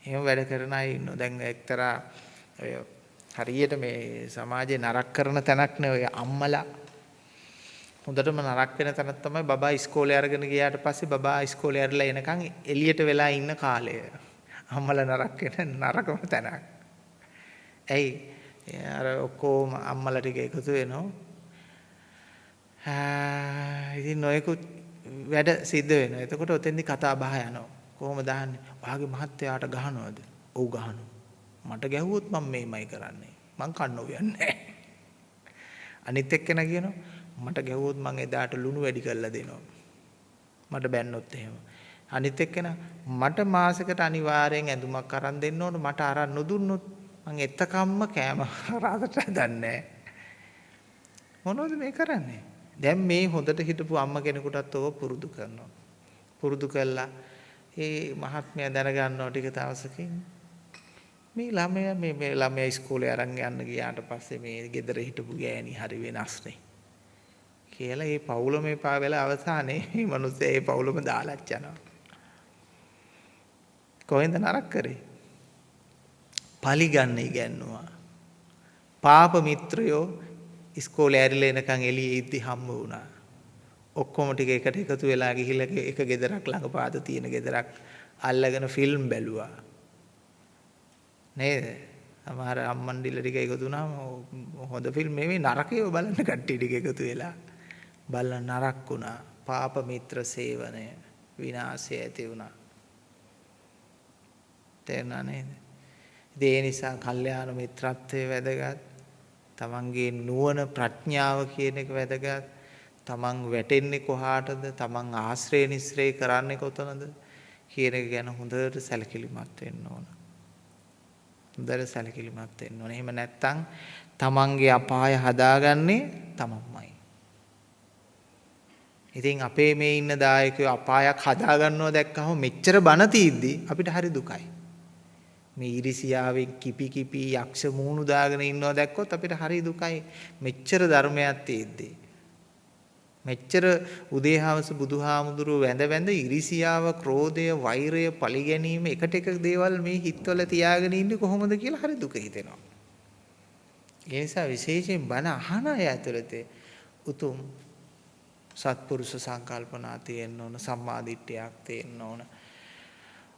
එහෙම වැඩ කරන අය ඉන්නවා. දැන් එක්තරා හරියට මේ සමාජේ නරක කරන තැනක් නේ ඔය අම්මලා හොඳටම නරක වෙන තැනක් තමයි බබා ඉස්කෝලේ අරගෙන ගියාට පස්සේ බබා ඉස්කෝලේ ඇරලා එනකන් එළියට වෙලා ඉන්න කාලය. අම්මලා නරක වෙන නරකම තැනක්. ඇයි? අර ඔක්කොම අම්මලා ටික එකතු වෙනවා. ඉතින් නොයෙකුත් වැඩ සිද්ධ වෙනවා. එතකොට ඔතෙන්දි කතා බහ යනවා. කොහොමද අහන්නේ? ඔයාගේ මහත්තයාට ගහනවද? ඔව් ගහනවා. මට ගැහුවොත් මම මේමයි කරන්නේ. මං කන්න උයන්නේ අනිත් එක්කෙනා කියනවා මට ගැහුවොත් මං එදාට ලුණු වැඩි කරලා දෙනවා. මට බැන්නොත් එහෙම. අනිත් එක්කෙනා මට මාසෙකට අනිවාර්යෙන් ඇඳුමක් අරන් දෙන්න ඕන මට අරන් නොදුන්නොත් මං එතකම්ම කෑම රාතට හදන්නේ මොනවද මේ කරන්නේ? දැන් මේ හොඳට හිටපු අම්ම කෙනෙකුටත් ඕක පුරුදු කරනවා. පුරුදු කළා ඒ මහත්මයා දැනගන්නවා ටික දවසකින් මේ ළමයා මේ මේ ළමයා ඉස්කෝලේ අරන් යන්න ගියාට පස්සේ මේ ගෙදර හිටපු ගෑණි හරි වෙනස්නේ කියලා ඒ පවුලම එපා වෙලා අවසානයේ මේ මිනිස්සේ ඒ පවුලම දාලත් යනවා කොහෙන්ද නරක කරේ? පලි ගන්න ඉගැන්නුවා. පාප මිත්‍රයෝ ඉස්කෝලේ ඇරිලා එනකන් එළියේ ඉද්දි හම්බ වුණා. ඔක්කොම ටික එකට එකතු වෙලා ගිහිල්ලා එක ගෙදරක් ළඟපාත තියෙන ගෙදරක් අල්ලගෙන ෆිල්ම් බැලුවා. නේද? සමහර අම්මන්ඩිල ටික එකතු වුණාම හොඳ ෆිල්ම් නෙවෙයි නරකේව බලන්න කට්ටිය ටික එකතු වෙලා බලලා නරක වුණා. පාප මිත්‍ර සේවනය විනාශය ඇති වුණා. තේරුණා නේද? ඒ නිසා කල්යාණ මිත්‍රත්වයේ වැදගත්. තමන්ගේ නුවණ ප්‍රඥාව කියන එක වැදගත්. තමන් වැටෙන්නේ කොහාටද තමන් ආශ්‍රය නිස්රේ කරන්නේ කොතනද කියන එක ගැන හොඳට සැලකිලිමත් වෙන්න ඕන. හොඳට සැලකිලිමත් වෙන්න ඕන. එහෙම නැත්නම් තමන්ගේ අපාය හදාගන්නේ තමන්මයි. ඉතින් අපේ මේ ඉන්න දායකයෝ අපායක් හදාගන්නවා දැක්කම මෙච්චර බන තීද්දි අපිට හරි දුකයි. මේ ඉරිසියාවෙන් කිපි කිපි යක්ෂ මූණු දාගෙන ඉන්නවා දැක්කොත් අපිට හරි දුකයි. මෙච්චර ධර්මයක් තියෙද්දී. මෙච්චර උදේහවස බුදුහාමුදුරුව වැඳ වැඳ ඉරිසියාව, ක්‍රෝධය, වෛරය, පරිගැනීම එකට එක දේවල් මේ හිතවල තියාගෙන ඉන්නේ කොහොමද කියලා හරි දුක හිතෙනවා. ඒ නිසා විශේෂයෙන් බණ අහන අය ඇතුළත උතුම් සත්පුරුෂ සංකල්පනා තියෙන්න ඕන, සම්මාදිට්ඨියක් තියෙන්න ඕන.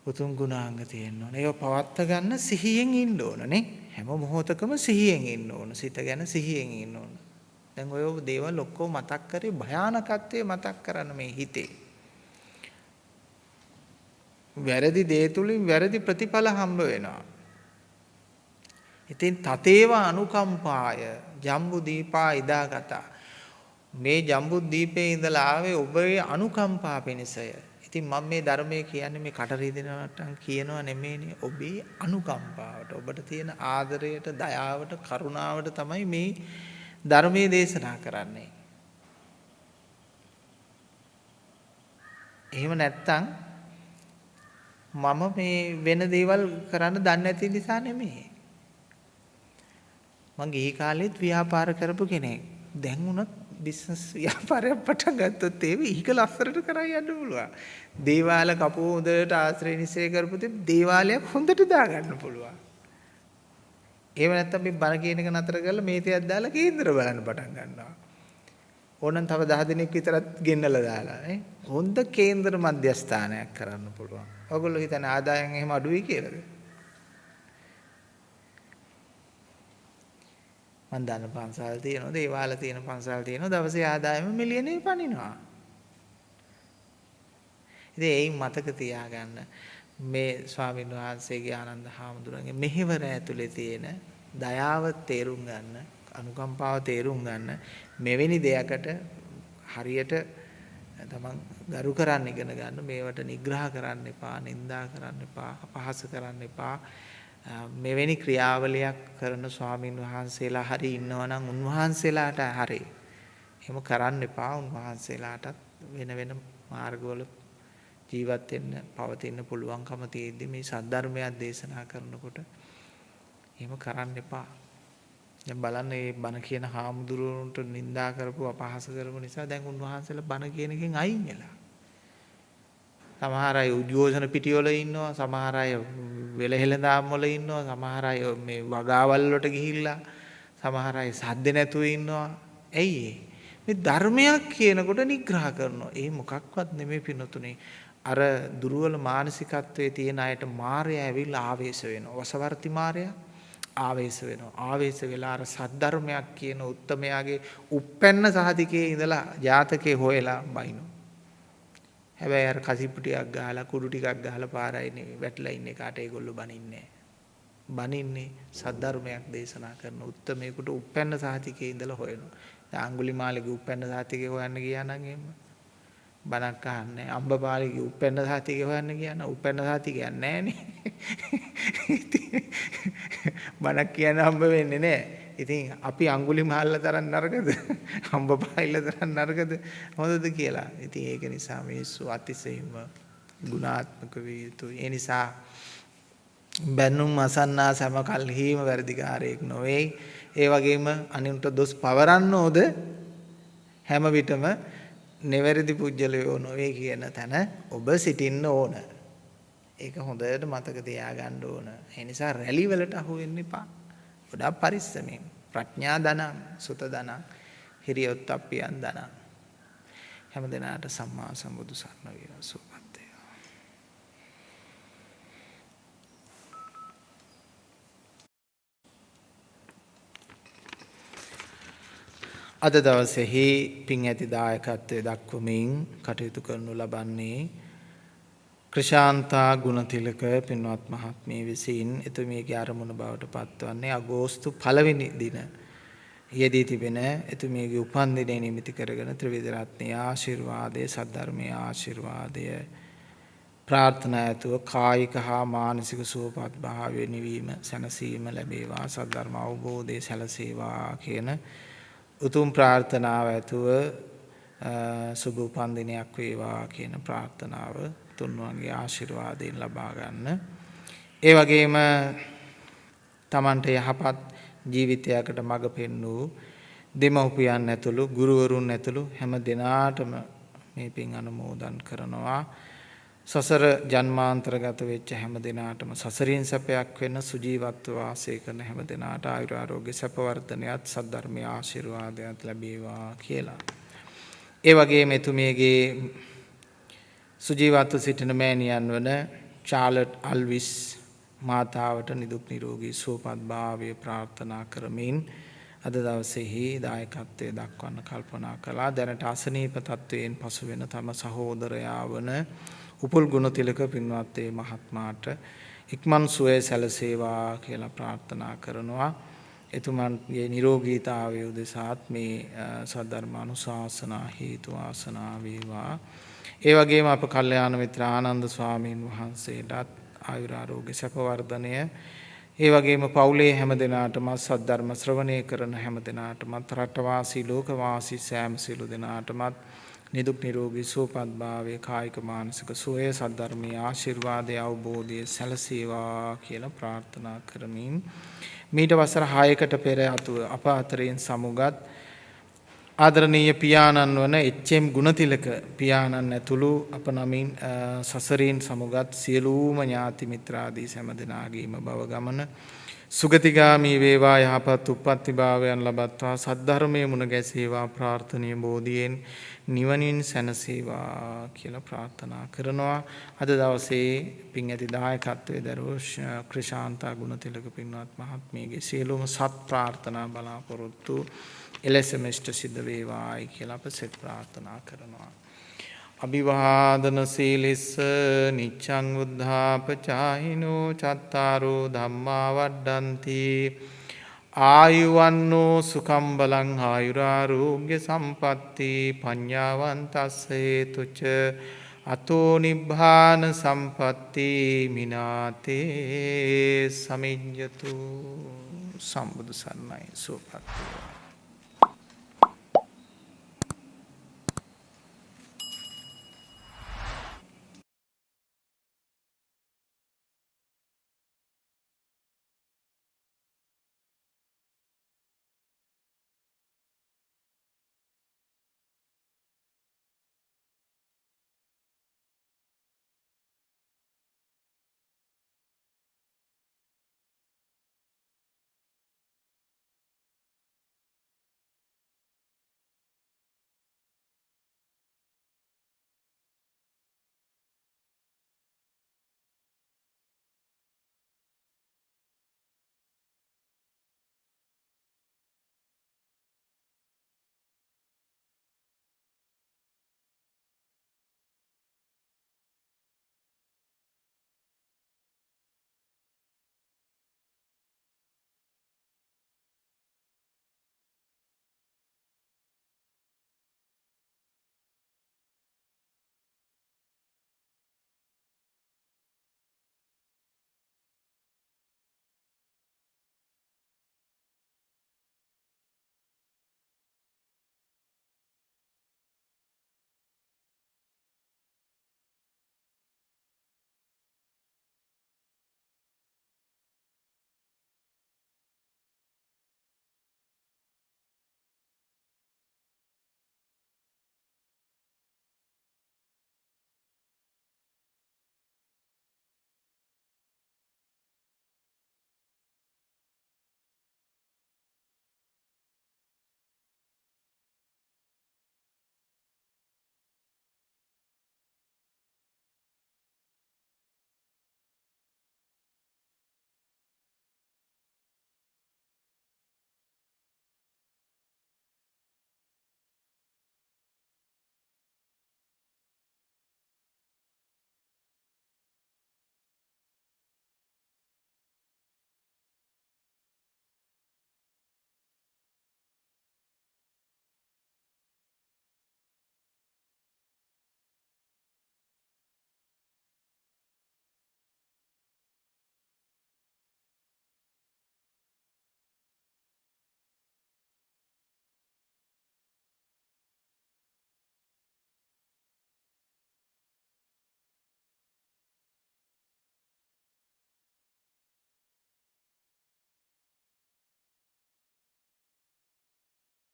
උතුම් ගුණාංග තියෙන්න ඕන. ඒව පවත්ත ගන්න සිහියෙන් ඉන්න ඕන නේ. හැම මොහොතකම සිහියෙන් ඉන්න ඕන. සිත ගැන සිහියෙන් ඉන්න ඕන. දැන් ඔය දේවල් ඔක්කොම මතක් කරේ භයානකත්වයේ මතක් කරන්න මේ හිතේ. වැරදි දේ තුලින් වැරදි ප්‍රතිඵල හම්බ වෙනවා. ඉතින් තතේව අනුකම්පාය ජම්බු දීපා ඉදාගතා. මේ ජම්බු දීපේ ඉඳලා ආවේ ඔබේ අනුකම්පා පිණිසය. ඉතින් මම මේ ධර්මයේ කියන්නේ මේ කට රිදෙනවට කියනවා නෙමෙයිනේ ඔබේ අනුකම්පාවට ඔබට තියෙන ආදරයට දයාවට කරුණාවට තමයි මේ ධර්මයේ දේශනා කරන්නේ. එහෙම නැත්තම් මම මේ වෙන දේවල් කරන්න දන්නේ නැති නිසා නෙමෙයි. මං ගිහි කාලෙත් ව්‍යාපාර කරපු කෙනෙක්. දැන් උනත් බිස්නස් ව්‍යාපාරයක් පටන් ගත්තොත් ඒ විහික ලස්සරට කරා යන්න පුළුවන්. දේවාල කපුව හොඳට ආශ්‍රය නිශ්චය කරපු දේවාලයක් හොඳට දාගන්න පුළුවන්. එහෙම නැත්නම් මේ බණ කියන එක නතර කරලා මේතයක් දාලා කේන්දර බලන්න පටන් ගන්නවා. ඕනනම් තව 10 දිනක් විතරත් ගෙන්නලා දාලා නේ. හොඳ කේන්දර මධ්‍යස්ථානයක් කරන්න පුළුවන්. ඔයගොල්ලෝ හිතන්නේ ආදායම් එහෙම අඩුයි කියලාද? මන් දන්න පන්සල් තියෙනවා, දේවාල තියෙන පන්සල් තියෙනවා. දවසේ ආදායම මිලියනේ පනිනවා. ඉතින් ඒයින් මතක තියාගන්න මේ ස්වාමීන් වහන්සේගේ ආනන්ද හාමුදුරන්ගේ මෙහෙවර ඇතුලේ තියෙන දයාව තේරුම් ගන්න අනුකම්පාව තේරුම් ගන්න මෙවැනි දෙයකට හරියට තමන් ගරු කරන්න ඉගෙන ගන්න මේවට නිග්‍රහ කරන්න එපා නින්දා කරන්න එපා අපහාස කරන්න එපා. මෙවැනි ක්‍රියාවලියක් කරන ස්වාමින් වහන්සේලා හරි ඉන්නවා නම් උන්වහන්සේලාට හරි. එහෙම කරන්න එපා උන්වහන්සේලාටත් වෙන වෙන මාර්ගවල ජීවත් වෙන්න පවතින්න පුළුවන්කම තියෙද්දි මේ සද්ධර්මයක් දේශනා කරනකොට එහෙම කරන්න එපා. දැන් බලන්න මේ බණ කියන හාමුදුරුවන්ට නිඳා කරපු අපහාස කරපු නිසා දැන් උන්වහන්සේලා බණ කියන එකෙන් අයින් වෙලා. සමහර අය උද්ඝෝෂණ පිටිවල ඉන්නවා, සමහර අය වෙලහෙළඳාම් වල ඉන්නවා, සමහර අය මේ වගාවල් වලට ගිහිල්ලා, සමහර අය සද්ද නැතුව ඉන්නවා. ඇයි මේ ධර්මයක් කියනකොට නිග්‍රහ කරනවා. ඒ මොකක්වත් නෙමෙයි පිනතුනේ. අර දුර්වල මානසිකත්වයේ තියෙන අයට මායя ඇවිල්ලා ආවේශ වෙනවා. වසවර්ති මායя ආවේශ වෙනවා. ආවේශ වෙලා අර සද්ධර්මයක් කියන උත්තමයාගේ උප්පැන්න සහතිකයේ ඉඳලා ජාතකේ හොයලා බයිනවා. හැබැයි අර කසිප්පු ටිකක් ගහලා කුඩු ටිකක් ගහලා පාරයි වැටලා ඉන්නේ කාට ඒගොල්ලෝ බනින්නේ බනින්නේ සද්ධර්මයක් දේශනා කරන උත්තමයෙකුට උප්පැන්න සහතිකයේ ඉඳලා හොයනවා. දැන් අඟුලිමාලගේ උප්පැන්න සහතිකේ හොයන්න ගියා නම් එහෙම බණක් අහන්නේ අම්බපාලිගේ උප්පැන්න සහතිකේ හොයන්න ගියා නම් උප්පැන්න සහතිකයක් නැහැ නේ. බණක් කියන්න හම්බ වෙන්නේ නැහැ. ඉතින් අපි අඟුලි මහල්ල තරම් නරකද? හම්බ පායිල්ල තරම් නරකද? හොඳද කියලා. ඉතින් ඒක නිසා මිනිස්සු අතිශයින්ම ගුණාත්මක විය යුතුයි. ඒ නිසා බැනුම් අසන්නා සෑම කල්හිම වැඩිකාරයෙක් නොවේ. ඒ වගේම අනින්ට දොස් පවරන්න ඕද හැම විටම නිවැරදි පුජ්‍යලයෝ නොවේ කියන තැන ඔබ සිටින්න ඕන. ඒක හොඳට මතක තියාගන්න ඕන. ඒ නිසා රැලි වලට අහු වෙන්න එපා. ගොඩාක් පරිස්සමෙන් ප්‍රඥා ධනං සුත ධනං හිරියොත්ප්පියන් ධනං හැම දිනාට සම්මා සම්බුදු සරණ වේවා සුවපත් වේවා අද දවසේහි පින් ඇති දායකත්වයේ දක්වමින් කටයුතු කරනු ලබන්නේ ක්‍රෂාන්තා ගුණතිලක පින්වත් මහත්මිය විසින් එතුමියගේ අරමුණ බවට පත්වන්නේ අගෝස්තු පළවෙනි දින. යෙදී තිබෙන එතුමියගේ උපන්දිනය නිමිති කරගෙන ත්‍රිවිධ රත්නයේ ආශිර්වාදය සද්ධර්මයේ ආශිර්වාදය ප්‍රාර්ථනා ඇතුව කායික හා මානසික සුවපත් භාවය නිවීම සැනසීම ලැබේවා සද්ධර්ම අවබෝධය සැලසේවා කියන උතුම් ප්‍රාර්ථනාව ඇතුව සුබ උපන්දිනයක් වේවා කියන ප්‍රාර්ථනාව තුන්වන්ගේ ආශිර්වාදයෙන් ලබා ගන්න. ඒ වගේම Tamante යහපත් ජීවිතයකට මඟ පෙන්වූ දෙමව්පියන් ඇතුළු ගුරුවරුන් ඇතුළු හැම දෙනාටම මේ පින් අනුමෝදන් කරනවා. සසර ජන්මාන්තරගත වෙච්ච හැම දෙනාටම සසරින් සැපයක් වෙන්න සුජීවත්ව වාසය කරන හැම දෙනාට ආයුර ආරෝග්‍ය සැප වර්ධනයත් සද්ධර්මයේ ආශිර්වාදයක් ලැබේවා කියලා. ඒ වගේම එතුමියගේ සුජීවත්ව සිටින මෑණියන් වන චාලට් අල්විස් මාතාවට නිදුක් නිරෝගී සුවපත් භාවය ප්‍රාර්ථනා කරමින් අද දවසේහි දායකත්වයේ දක්වන්න කල්පනා කළා දැනට අසනීප තත්වයෙන් පසු වෙන තම සහෝදරයා වන උපුල් ගුණතිලක පින්වත් ඒ මහත්මාට ඉක්මන් සුවය සැලසේවා කියලා ප්‍රාර්ථනා කරනවා. එතුමන්ගේ නිරෝගීතාවය උදෙසාත් මේ සද්ධර්මානුශාසනා හේතු ආසනා වේවා. ඒ වගේම අප කල්යාණ මිත්‍ර ආනන්ද ස්වාමීන් වහන්සේටත් ආයුරාරෝග්‍ය සැප වර්ධනය ඒ වගේම පවුලේ හැම දෙනාටම සද්ධර්ම ශ්‍රවණය කරන හැම දෙනාටමත් රටවාසී ලෝකවාසී සෑම සියලු දෙනාටමත් නිදුක් නිරෝගී සුවපත් භාවය කායික මානසික සුවය සද්ධර්මයේ ආශිර්වාදය අවබෝධය සැලසේවා කියලා ප්‍රාර්ථනා කරමින් මීට වසර 6කට පෙර අතුව අප අතරින් සමුගත් ආදරණීය පියාණන් වන එච්.එම්. ගුණතිලක පියාණන් ඇතුළු අප නමින් සසරින් සමුගත් සියලුම ඥාති මිත්‍රාදී සෑම දෙනාගේම බව ගමන සුගතිගාමී වේවා යහපත් උප්පත්ති භාවයන් ලබත්වා සද්ධර්මයේ මුණ ගැසේවා ප්‍රාර්ථනීය බෝධියෙන් නිවනින් සැනසේවා කියලා ප්‍රාර්ථනා කරනවා අද දවසේ පින් ඇති දායකත්වයේ දරුවෝ ක්‍රිෂාන්තා ගුණතිලක පින්වත් මහත්මියගේ සියලුම සත් ප්‍රාර්ථනා බලාපොරොත්තු එලෙසම ඉෂ්ට සිද්ධ වේවායි කියලා අප සෙත් ප්‍රාර්ථනා කරනවා. අභිවාදන සීලිස්ස නිච්ඡං උද්ධාපචායිනෝ චත්තාරෝ ධම්මා වඩ්ඩಂತಿ ආයුවන්නෝ සුඛම් බලං ආයුරාෝග්‍ය සම්පatti පඤ්ඤාවන්තස්ස හේතුච අතෝ නිබ්බාන සම්පatti මිනාතේ සමිඤ්ඤතු සම්බුදු සරණයි සුවපත් වේවා.